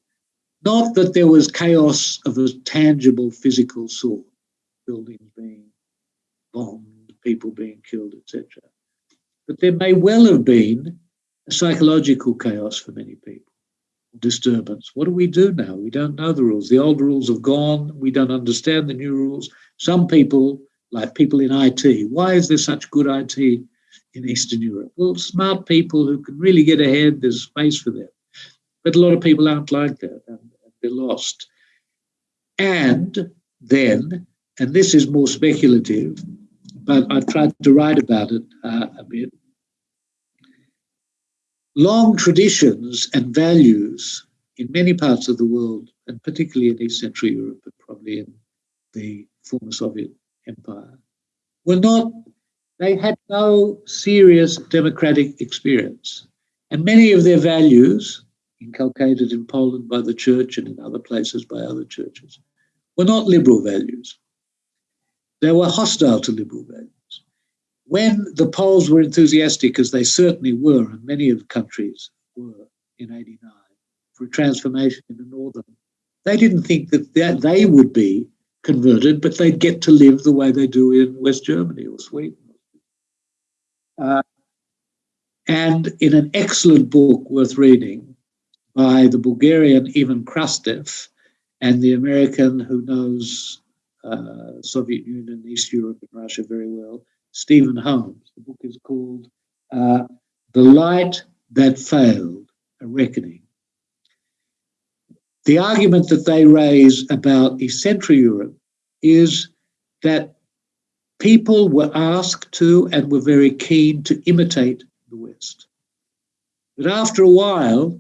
Speaker 3: Not that there was chaos of a tangible physical sort, buildings being bombed, people being killed, etc. But there may well have been a psychological chaos for many people, disturbance. What do we do now? We don't know the rules. The old rules have gone. We don't understand the new rules. Some people, like people in IT, why is there such good IT in Eastern Europe? Well, smart people who can really get ahead, there's space for them. But a lot of people aren't like that and they're lost. And then, and this is more speculative, but I've tried to write about it uh, a bit. Long traditions and values in many parts of the world, and particularly in East Central Europe, but probably in the former Soviet Empire, were not, they had no serious democratic experience. And many of their values inculcated in Poland by the church and in other places by other churches, were not liberal values. They were hostile to liberal values. When the Poles were enthusiastic, as they certainly were, and many of the countries were in 89, for a transformation in the northern, they didn't think that they would be converted, but they'd get to live the way they do in West Germany or Sweden. Uh, and in an excellent book worth reading, by the Bulgarian Ivan Krastev and the American who knows uh, Soviet Union, East Europe, and Russia very well, Stephen Holmes. The book is called uh, The Light That Failed, A Reckoning. The argument that they raise about East Central Europe is that people were asked to and were very keen to imitate the West. But after a while,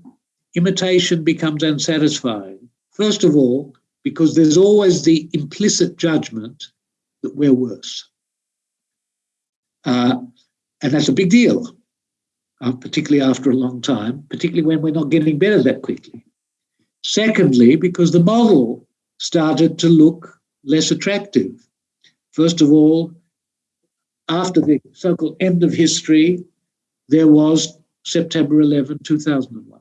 Speaker 3: imitation becomes unsatisfying. First of all, because there's always the implicit judgment that we're worse. Uh, and that's a big deal, uh, particularly after a long time, particularly when we're not getting better that quickly. Secondly, because the model started to look less attractive. First of all, after the so-called end of history, there was September 11, 2001.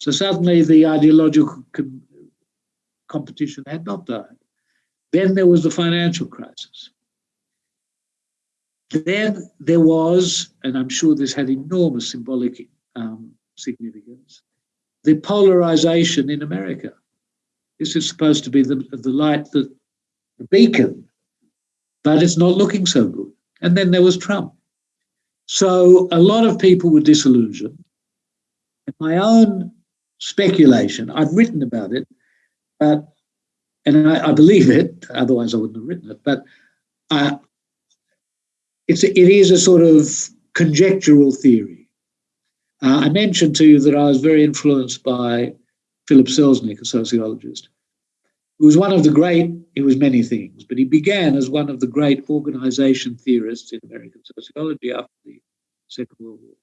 Speaker 3: So suddenly the ideological com competition had not died. Then there was the financial crisis. Then there was, and I'm sure this had enormous symbolic um, significance, the polarization in America. This is supposed to be the, the light, that, the beacon, but it's not looking so good. And then there was Trump. So a lot of people were disillusioned. And my own speculation. I've written about it, but and I, I believe it. Otherwise, I wouldn't have written it. But uh, it's it is a sort of conjectural theory. Uh, I mentioned to you that I was very influenced by Philip Selznick, a sociologist, who was one of the great. He was many things, but he began as one of the great organization theorists in American sociology after the Second World War.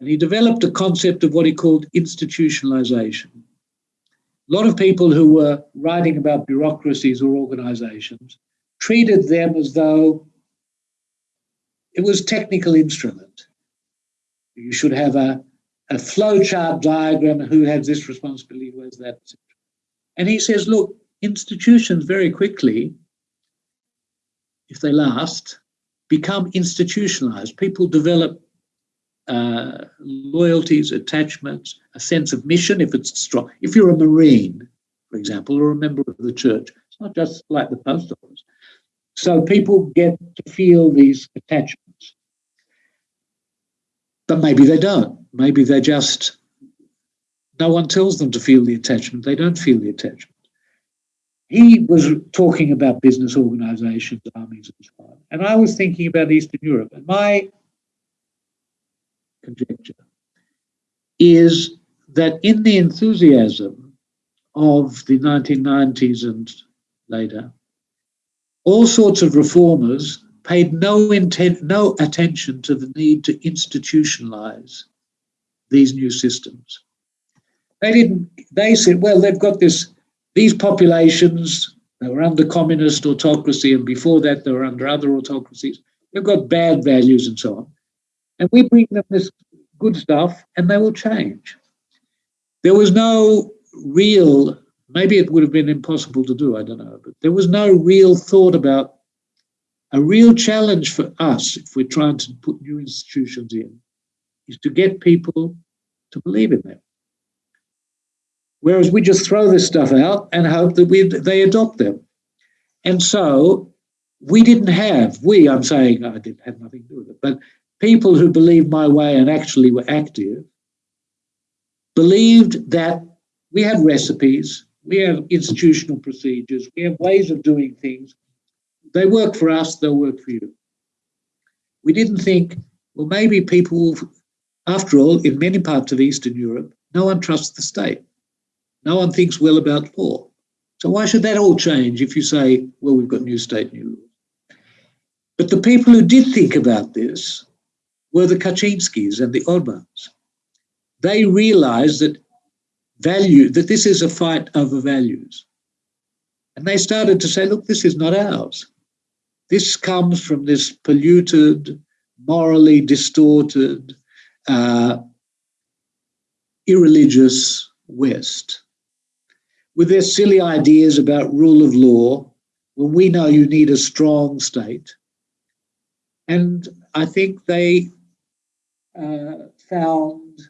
Speaker 3: And he developed a concept of what he called institutionalization. A lot of people who were writing about bureaucracies or organizations treated them as though it was technical instrument. You should have a, a flowchart diagram, who has this responsibility, who has that. And he says, look, institutions very quickly, if they last, become institutionalized. People develop uh, loyalties, attachments, a sense of mission if it's strong. If you're a Marine, for example, or a member of the church, it's not just like the post office. So people get to feel these attachments. But maybe they don't. Maybe they just, no one tells them to feel the attachment. They don't feel the attachment. He was talking about business organizations, armies, and so on. And I was thinking about Eastern Europe. And my conjecture is that in the enthusiasm of the 1990s and later, all sorts of reformers paid no, intent, no attention to the need to institutionalize these new systems. They didn't, they said, well, they've got this, these populations, they were under communist autocracy, and before that, they were under other autocracies. They've got bad values and so on. And we bring them this good stuff, and they will change. There was no real, maybe it would have been impossible to do, I don't know, but there was no real thought about a real challenge for us if we're trying to put new institutions in is to get people to believe in them. Whereas we just throw this stuff out and hope that we they adopt them. And so we didn't have, we, I'm saying I didn't have nothing to do with it, but people who believed my way and actually were active believed that we had recipes, we have institutional procedures, we have ways of doing things. They work for us, they'll work for you. We didn't think, well, maybe people, after all, in many parts of Eastern Europe, no one trusts the state. No one thinks well about law. So why should that all change if you say, well, we've got new state, new laws? But the people who did think about this were the Kaczynskis and the Orbans. They realized that value, that this is a fight over values. And they started to say, look, this is not ours. This comes from this polluted, morally distorted, uh, irreligious West with their silly ideas about rule of law when we know you need a strong state. And I think they found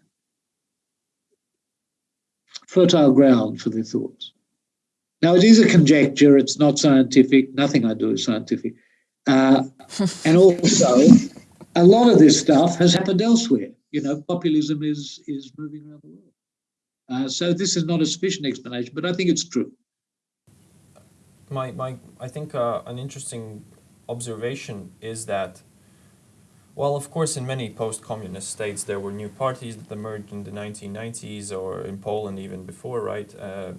Speaker 3: fertile ground for their thoughts. Now, it is a conjecture, it's not scientific, nothing I do is scientific. Uh, and also, a lot of this stuff has happened elsewhere. You know, populism is, is moving around the world. Uh, so this is not a sufficient explanation, but I think it's true.
Speaker 1: My, my, I think uh, an interesting observation is that, well, of course, in many post-communist states, there were new parties that emerged in the 1990s or in Poland even before, right? Uh,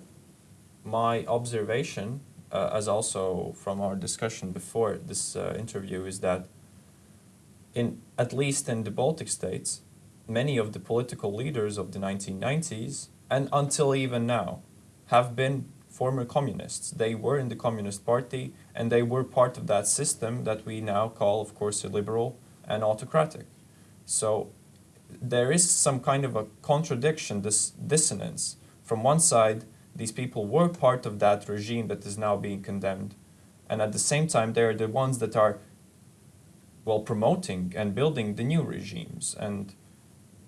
Speaker 1: my observation, uh, as also from our discussion before this uh, interview, is that in at least in the Baltic states, many of the political leaders of the 1990s and until even now, have been former communists. They were in the Communist Party and they were part of that system that we now call, of course, illiberal and autocratic. So there is some kind of a contradiction, this dissonance. From one side, these people were part of that regime that is now being condemned. And at the same time, they're the ones that are, well, promoting and building the new regimes. And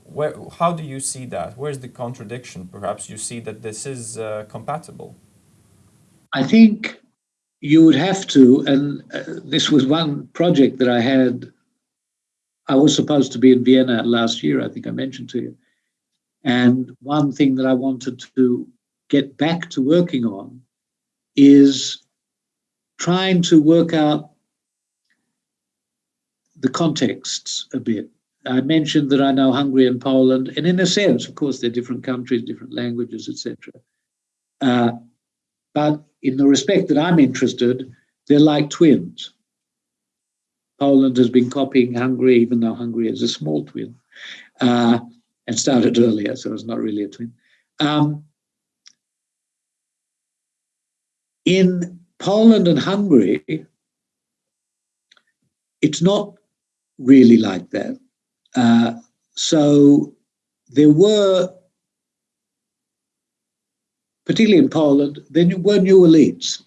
Speaker 1: where, how do you see that? Where's the contradiction? Perhaps you see that this is uh, compatible.
Speaker 3: I think you would have to, and uh, this was one project that I had. I was supposed to be in Vienna last year, I think I mentioned to you. And one thing that I wanted to get back to working on is trying to work out the contexts a bit I mentioned that I know Hungary and Poland, and in a sense, of course, they're different countries, different languages, etc. Uh, but in the respect that I'm interested, they're like twins. Poland has been copying Hungary, even though Hungary is a small twin, uh, and started earlier, so it's not really a twin. Um, in Poland and Hungary, it's not really like that. Uh, so there were, particularly in Poland, there were new elites.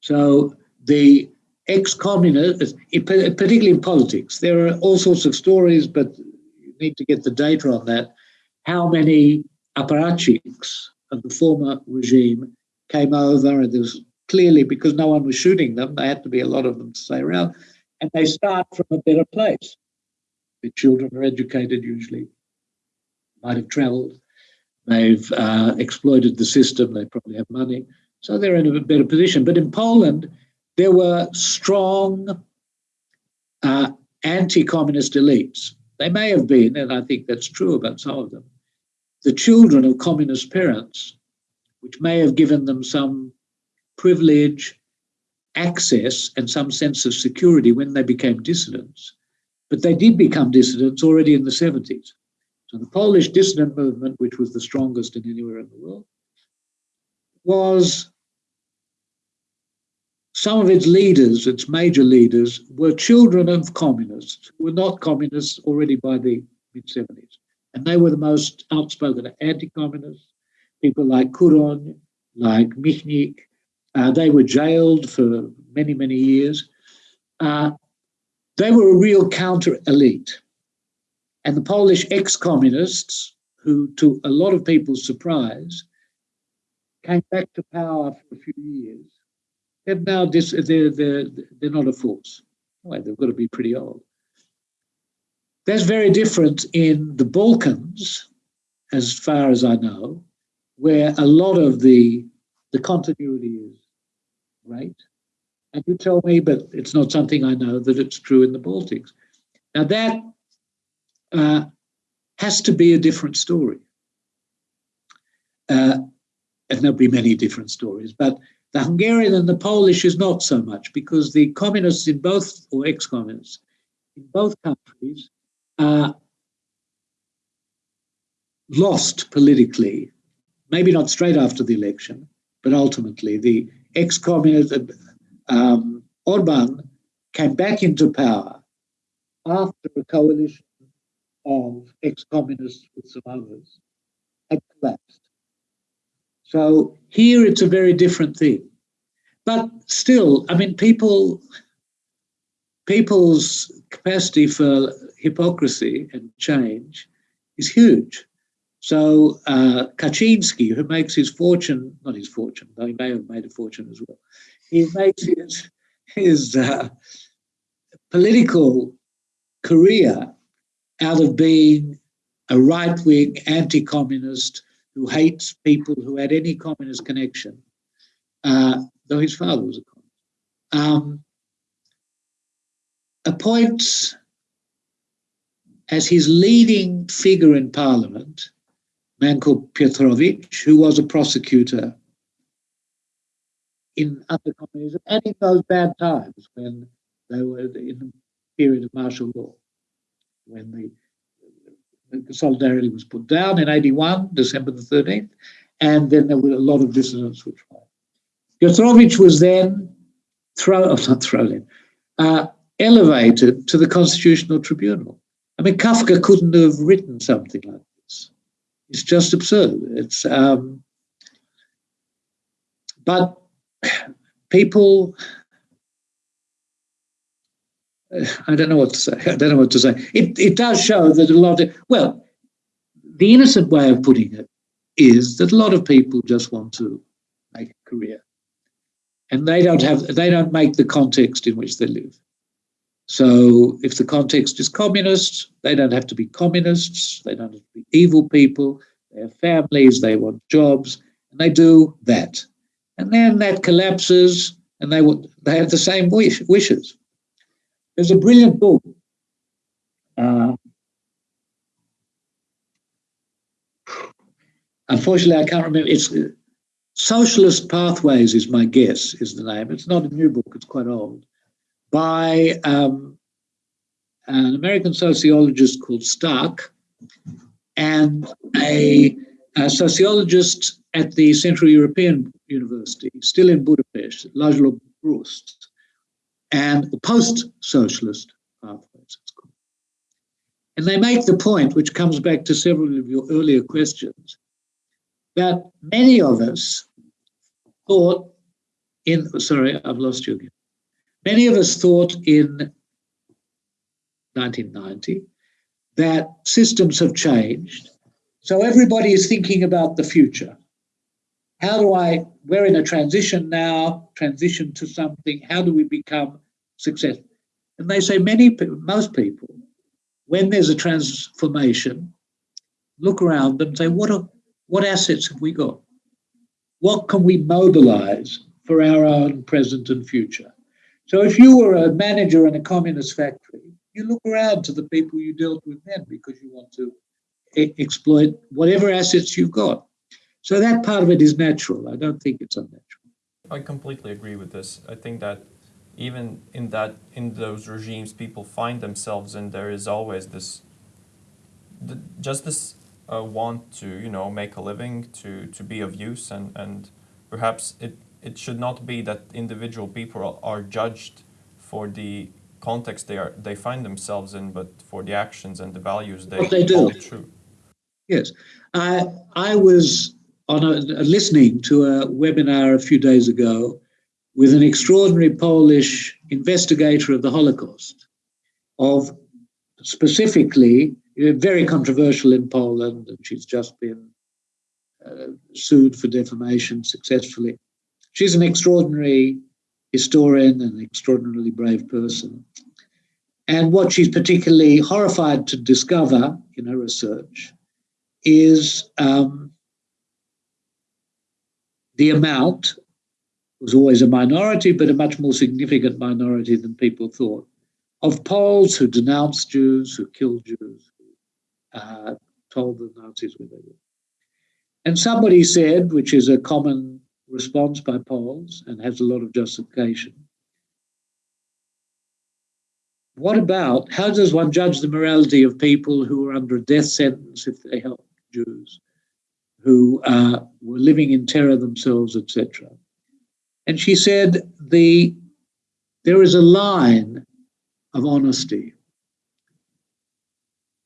Speaker 3: So the ex-communists, particularly in politics, there are all sorts of stories, but you need to get the data on that. How many apparatchiks of the former regime came over, and there was clearly because no one was shooting them, there had to be a lot of them to stay around, and they start from a better place. The children are educated usually, might have travelled, they've uh, exploited the system, they probably have money, so they're in a better position. But in Poland, there were strong uh, anti-communist elites. They may have been, and I think that's true about some of them, the children of communist parents which may have given them some privilege, access, and some sense of security when they became dissidents. But they did become dissidents already in the 70s. So the Polish dissident movement, which was the strongest in anywhere in the world, was some of its leaders, its major leaders, were children of communists, who were not communists already by the mid 70s. And they were the most outspoken anti communists, people like Kuroń, like Michnik. Uh, they were jailed for many, many years. Uh, they were a real counter elite. And the Polish ex communists, who, to a lot of people's surprise, came back to power for a few years, have now they're, they're, they're not a force. Well, they've got to be pretty old. That's very different in the Balkans, as far as I know, where a lot of the the continuity is great. And you tell me, but it's not something I know that it's true in the Baltics. Now that uh, has to be a different story. Uh, and there'll be many different stories, but the Hungarian and the Polish is not so much because the communists in both, or ex-communists, in both countries, uh, lost politically, maybe not straight after the election, but ultimately the ex-communist um, Orban came back into power after a coalition of ex-communists with some others had collapsed. So here it's a very different thing. But still, I mean, people people's capacity for hypocrisy and change is huge. So uh, Kaczynski, who makes his fortune, not his fortune, though he may have made a fortune as well, he makes his, his uh, political career out of being a right wing anti communist who hates people who had any communist connection, uh, though his father was a communist. Um, appoints as his leading figure in parliament a man called Piotrowicz, who was a prosecutor in under communism and in those bad times when they were in the period of martial law, when the Solidarity was put down in 81, December the 13th, and then there were a lot of dissidents which were. Piotrowicz was then thrown, oh, not thrown in, uh, elevated to the Constitutional Tribunal. I mean, Kafka couldn't have written something like this. It's just absurd. It's, um, but people I don't know what to say. I don't know what to say. It, it does show that a lot of, well, the innocent way of putting it is that a lot of people just want to make a career. And they don't have, they don't make the context in which they live. So if the context is communist, they don't have to be communists. They don't have to be evil people. They have families, they want jobs, and they do that. And then that collapses and they, they have the same wish, wishes. There's a brilliant book. Uh, unfortunately, I can't remember. It's Socialist Pathways is my guess, is the name. It's not a new book, it's quite old, by um, an American sociologist called Stark and a, a, sociologist at the Central European University, still in Budapest, László Bruszt and the post-socialist pathways. And they make the point, which comes back to several of your earlier questions, that many of us thought in, sorry, I've lost you again. Many of us thought in 1990 that systems have changed. So everybody is thinking about the future. How do I, we're in a transition now, transition to something. How do we become successful? And they say many, most people, when there's a transformation, look around them and say, what, are, what assets have we got? What can we mobilize for our own present and future? So if you were a manager in a communist factory, you look around to the people you dealt with then because you want to exploit whatever assets you've got. So that part of it is natural. I don't think it's unnatural.
Speaker 1: I completely agree with this. I think that even in that in those regimes people find themselves and there is always this the, just this uh, want to you know make a living to to be of use and and perhaps it it should not be that individual people are judged for the context they are they find themselves in, but for the actions and the values they,
Speaker 3: what they do.
Speaker 1: True.
Speaker 3: Yes, I I was on a, listening to a webinar a few days ago with an extraordinary Polish investigator of the Holocaust, of specifically very controversial in Poland, and she's just been uh, sued for defamation successfully. She's an extraordinary historian and an extraordinarily brave person. And what she's particularly horrified to discover in her research is um, the amount was always a minority, but a much more significant minority than people thought, of Poles who denounced Jews, who killed Jews, who uh, told the Nazis where they were. And somebody said, which is a common response by Poles and has a lot of justification, what about how does one judge the morality of people who are under a death sentence if they help Jews? Who uh, were living in terror themselves, etc. And she said, the, there is a line of honesty.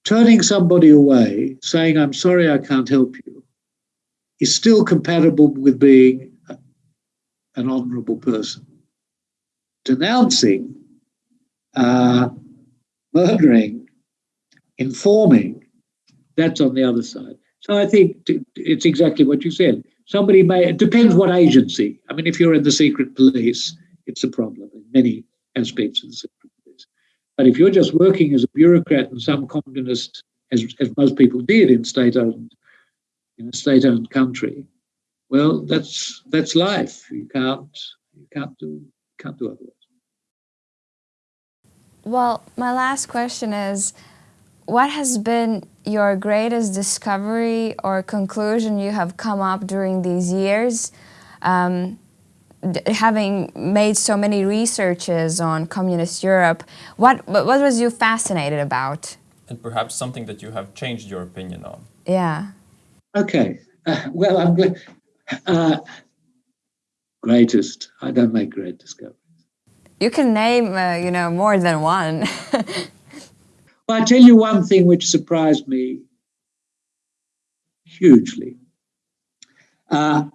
Speaker 3: Turning somebody away, saying, I'm sorry I can't help you, is still compatible with being an honorable person. Denouncing, uh, murdering, informing, that's on the other side. So I think it's exactly what you said. Somebody may, it depends what agency. I mean, if you're in the secret police, it's a problem in many aspects of the secret police. But if you're just working as a bureaucrat in some communist, as, as most people did in state-owned, in a state-owned country, well, that's that's life. You can't you can't do can't do otherwise.
Speaker 2: Well, my last question is what has been your greatest discovery or conclusion you have come up during these years, um, having made so many researches on communist Europe? What, what was you fascinated about?
Speaker 1: And perhaps something that you have changed your opinion on.
Speaker 2: Yeah.
Speaker 3: Okay. Uh, well, I'm good. Uh, greatest. I don't make great discoveries.
Speaker 2: You can name, uh, you know, more than one.
Speaker 3: Well, I tell you one thing which surprised me hugely. Uh,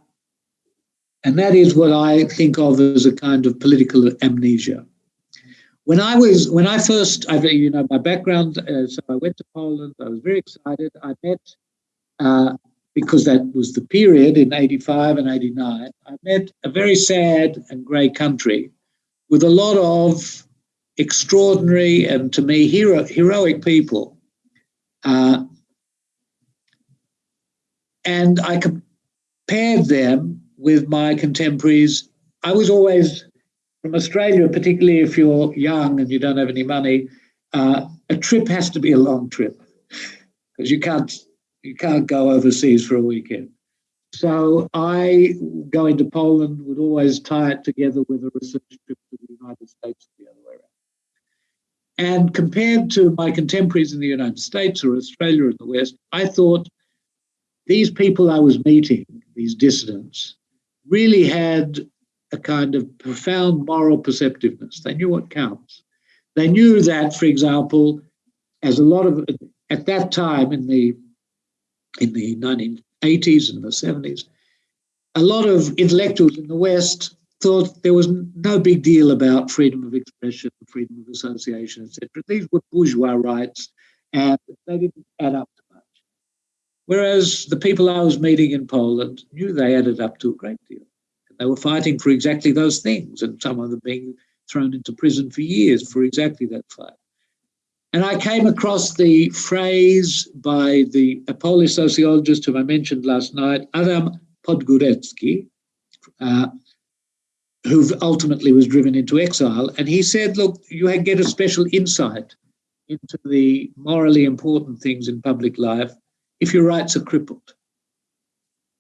Speaker 3: and that is what I think of as a kind of political amnesia. When I was, when I first, I, you know, my background, uh, so I went to Poland, I was very excited. I met, uh, because that was the period in 85 and 89, I met a very sad and grey country with a lot of extraordinary and to me hero, heroic people. Uh, and I compared them with my contemporaries. I was always from Australia, particularly if you're young and you don't have any money, uh, a trip has to be a long trip because you can't you can't go overseas for a weekend. So I, going to Poland, would always tie it together with a research trip to the United States the other way around. And compared to my contemporaries in the United States or Australia or the West, I thought these people I was meeting, these dissidents, really had a kind of profound moral perceptiveness. They knew what counts. They knew that, for example, as a lot of at that time in the in the 1980s and the 70s, a lot of intellectuals in the West thought there was no big deal about freedom of expression, freedom of association, etc. These were bourgeois rights, and they didn't add up to much. Whereas the people I was meeting in Poland knew they added up to a great deal. They were fighting for exactly those things, and some of them being thrown into prison for years for exactly that fight. And I came across the phrase by the Polish sociologist whom I mentioned last night, Adam Podgórecki, uh, who ultimately was driven into exile. And he said, look, you get a special insight into the morally important things in public life if your rights are crippled.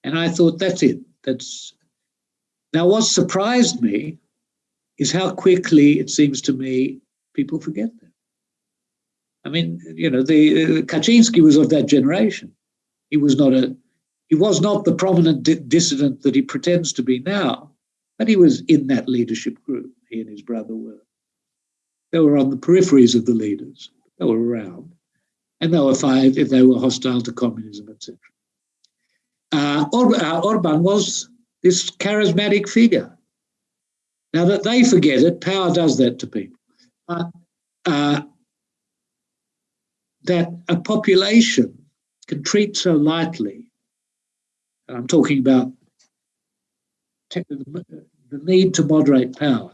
Speaker 3: And I thought, that's it. That's now what surprised me is how quickly it seems to me people forget that. I mean, you know, the uh, Kaczynski was of that generation. He was not a he was not the prominent di dissident that he pretends to be now, but he was in that leadership group. He and his brother were. They were on the peripheries of the leaders. They were around, and they were fired if they were hostile to communism, etc. Uh, Or uh, Orban was this charismatic figure. Now that they forget it, power does that to people. Uh, that a population can treat so lightly, I'm talking about the need to moderate power,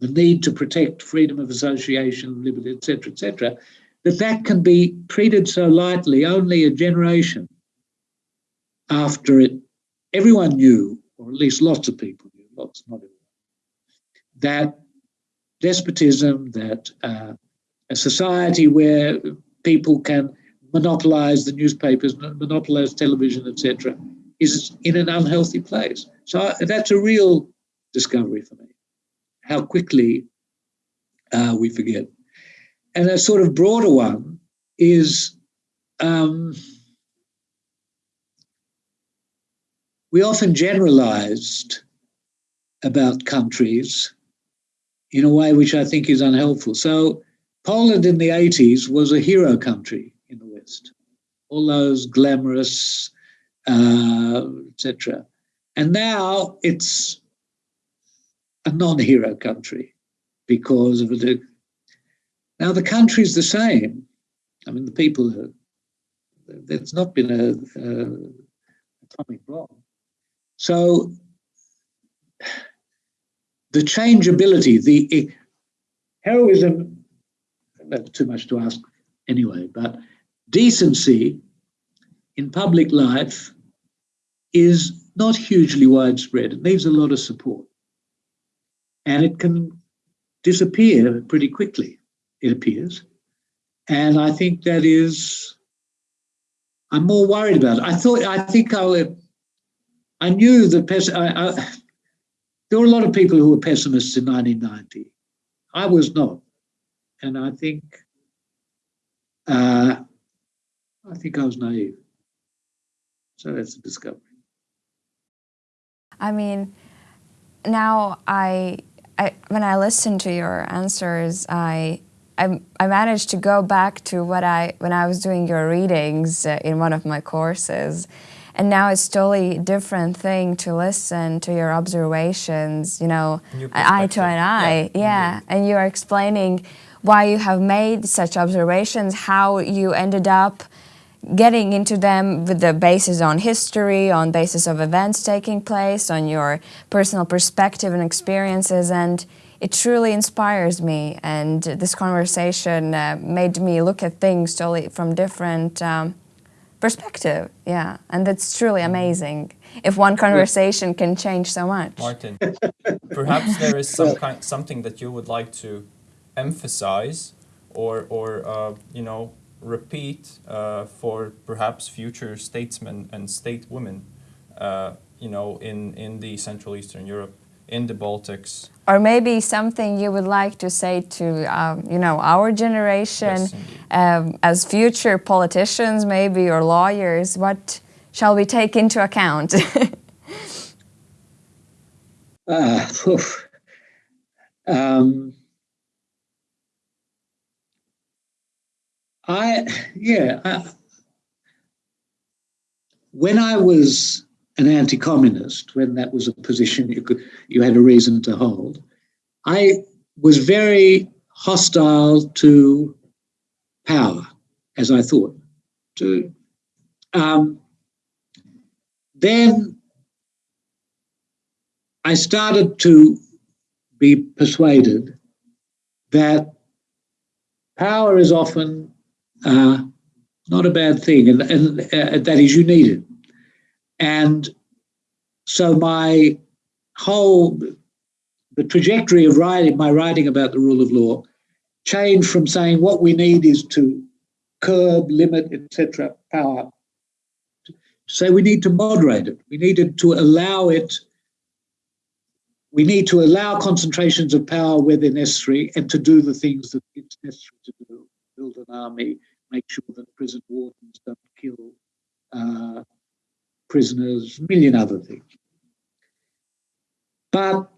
Speaker 3: the need to protect freedom of association, liberty, etc., etc., that that can be treated so lightly only a generation after it, everyone knew, or at least lots of people knew, lots, not everyone, that despotism, that uh, a society where people can monopolize the newspapers, monopolize television, etc., is in an unhealthy place. So that's a real discovery for me, how quickly uh, we forget. And a sort of broader one is um, we often generalized about countries in a way which I think is unhelpful. So Poland in the 80s was a hero country in the West. All those glamorous, uh, etc. And now it's a non-hero country because of the. Now the country's the same. I mean, the people. Are, there's not been a, a atomic bomb. So the changeability, the heroism, that's too much to ask anyway, but decency in public life is not hugely widespread. It needs a lot of support. And it can disappear pretty quickly, it appears. And I think that is, I'm more worried about it. I thought, I think I, I knew that I, I, there were a lot of people who were pessimists in 1990. I was not. And I think, uh, I think I was naive. So that's a discovery.
Speaker 2: I mean, now I, I when I listen to your answers, I, I, I managed to go back to what I when I was doing your readings uh, in one of my courses, and now it's totally different thing to listen to your observations. You know, eye to an eye, yeah, yeah. and you are explaining why you have made such observations, how you ended up getting into them with the basis on history, on basis of events taking place, on your personal perspective and experiences, and it truly inspires me. And this conversation uh, made me look at things totally from different um, perspective. Yeah, and that's truly amazing. If one conversation can change so much.
Speaker 1: Martin, perhaps there is some kind, something that you would like to emphasize, or or uh, you know repeat uh, for perhaps future statesmen and state women, uh, you know, in, in the Central Eastern Europe, in the Baltics.
Speaker 2: Or maybe something you would like to say to, um, you know, our generation yes, um, as future politicians maybe or lawyers, what shall we take into account?
Speaker 3: uh, um, I, yeah, I, when I was an anti-communist, when that was a position you could, you had a reason to hold, I was very hostile to power, as I thought. To um, then I started to be persuaded that power is often uh, not a bad thing, and, and uh, that is you need it. And so my whole the trajectory of writing my writing about the rule of law changed from saying what we need is to curb, limit, etc. power say we need to moderate it. We needed to allow it. We need to allow concentrations of power where they're necessary and to do the things that it's necessary to do. Build an army, make sure that prison wardens don't kill uh, prisoners, a million other things. But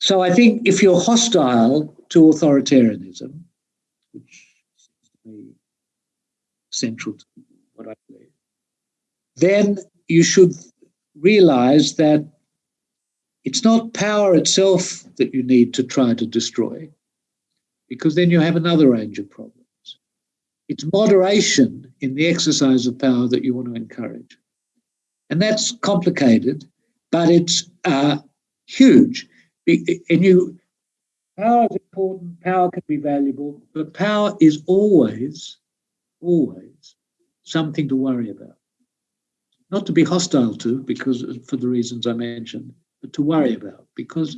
Speaker 3: so I think if you're hostile to authoritarianism, which seems to me central to what I believe, then you should realize that it's not power itself that you need to try to destroy, because then you have another range of problems. It's moderation in the exercise of power that you want to encourage. And that's complicated, but it's uh, huge. And you, power is important, power can be valuable, but power is always, always something to worry about. Not to be hostile to, because for the reasons I mentioned, but to worry about, because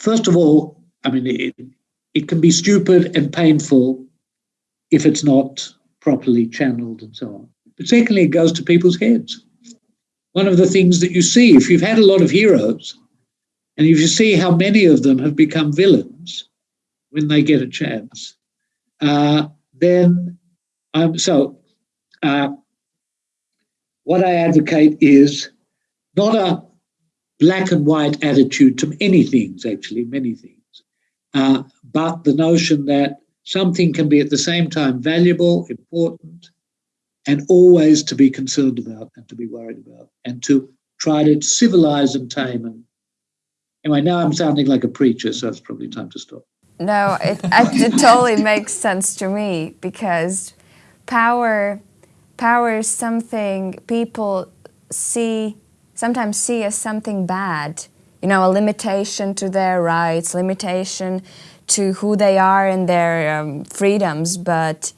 Speaker 3: first of all, I mean, it, it can be stupid and painful if it's not properly channeled and so on. But secondly, it goes to people's heads. One of the things that you see, if you've had a lot of heroes, and if you see how many of them have become villains when they get a chance, uh, then um, so uh, what I advocate is not a black and white attitude to many things, actually, many things, uh, but the notion that something can be at the same time valuable, important, and always to be concerned about and to be worried about, and to try to civilize and tame. And anyway, now I'm sounding like a preacher, so it's probably time to stop.
Speaker 2: No, it, it totally makes sense to me because power, power is something people see sometimes see as something bad. You know, a limitation to their rights, limitation to who they are and their um, freedoms, but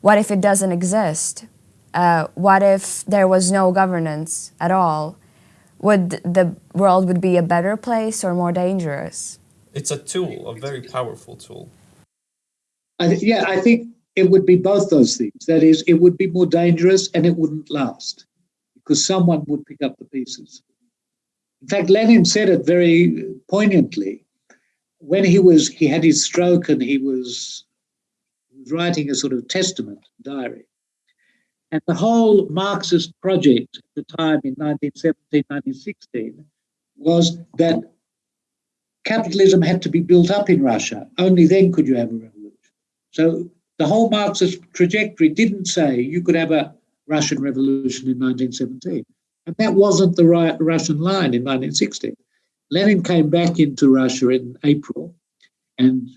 Speaker 2: what if it doesn't exist? Uh, what if there was no governance at all? Would the world would be a better place or more dangerous?
Speaker 1: It's a tool, a very powerful tool.
Speaker 3: I yeah, I think it would be both those things. That is, it would be more dangerous and it wouldn't last because someone would pick up the pieces. In fact, Lenin said it very poignantly when he was he had his stroke and he was, writing a sort of testament diary. And the whole Marxist project at the time in 1917, 1916 was that capitalism had to be built up in Russia. Only then could you have a revolution. So the whole Marxist trajectory didn't say you could have a Russian revolution in 1917. And that wasn't the right Russian line in 1916. Lenin came back into Russia in April and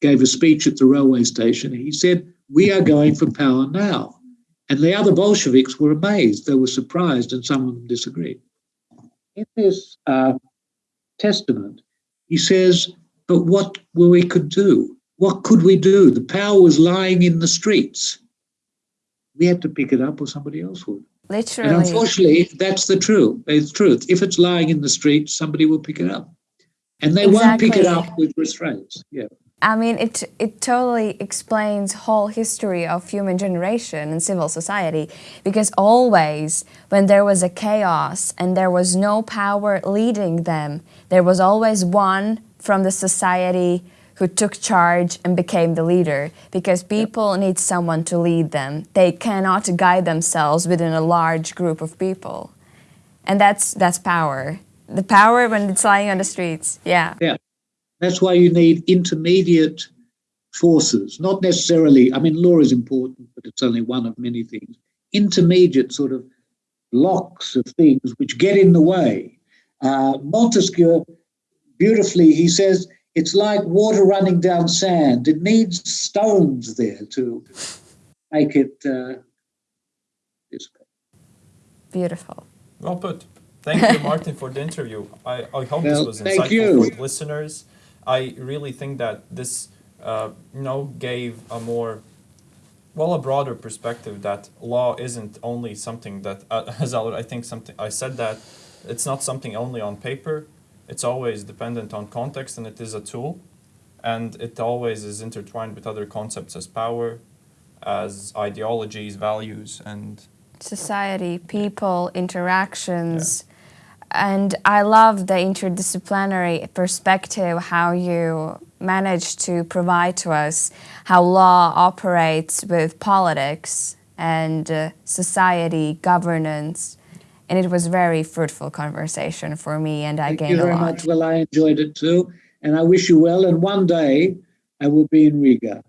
Speaker 3: gave a speech at the railway station. He said, We are going for power now. And the other Bolsheviks were amazed. They were surprised, and some of them disagreed. In this uh, testament, he says, But what we could do? What could we do? The power was lying in the streets. We had to pick it up, or somebody else would.
Speaker 2: Literally.
Speaker 3: And unfortunately, that's the truth. It's truth. If it's lying in the street, somebody will pick it up. And they exactly. won't pick it up with restraints. Yeah.
Speaker 2: I mean, it it totally explains whole history of human generation and civil society because always when there was a chaos and there was no power leading them, there was always one from the society who took charge and became the leader because people need someone to lead them. They cannot guide themselves within a large group of people. And that's that's power. The power when it's lying on the streets. Yeah.
Speaker 3: Yeah. That's why you need intermediate forces, not necessarily, I mean, law is important, but it's only one of many things. Intermediate sort of blocks of things which get in the way. Uh, Montesquieu, beautifully, he says, it's like water running down sand. It needs stones there to make it uh,
Speaker 2: Beautiful.
Speaker 1: Well put. Thank you, Martin, for the interview. I, I hope well, this was insightful for listeners. I really think that this, uh, you know, gave a more, well, a broader perspective that law isn't only something that, uh, as I think something I said that it's not something only on paper it's always dependent on context and it is a tool. and it always is intertwined with other concepts as power, as ideologies, values, and
Speaker 2: society, people, interactions. And I love the interdisciplinary perspective, how you manage to provide to us how law operates with politics and uh, society, governance. And it was very fruitful conversation for me, and I
Speaker 3: Thank
Speaker 2: gained
Speaker 3: you very much. Well, I enjoyed it too, and I wish you well. And one day I will be in Riga.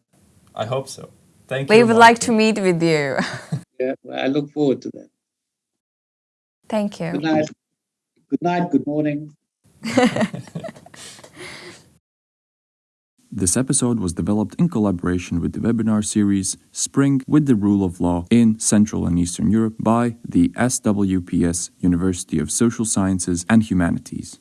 Speaker 1: I hope so. Thank you.
Speaker 2: We would like to meet with you.
Speaker 3: Yeah, well, I look forward to that.
Speaker 2: Thank you.
Speaker 3: Good night. Good night. Good morning.
Speaker 4: This episode was developed in collaboration with the webinar series Spring with the Rule of Law in Central and Eastern Europe by the SWPS University of Social Sciences and Humanities.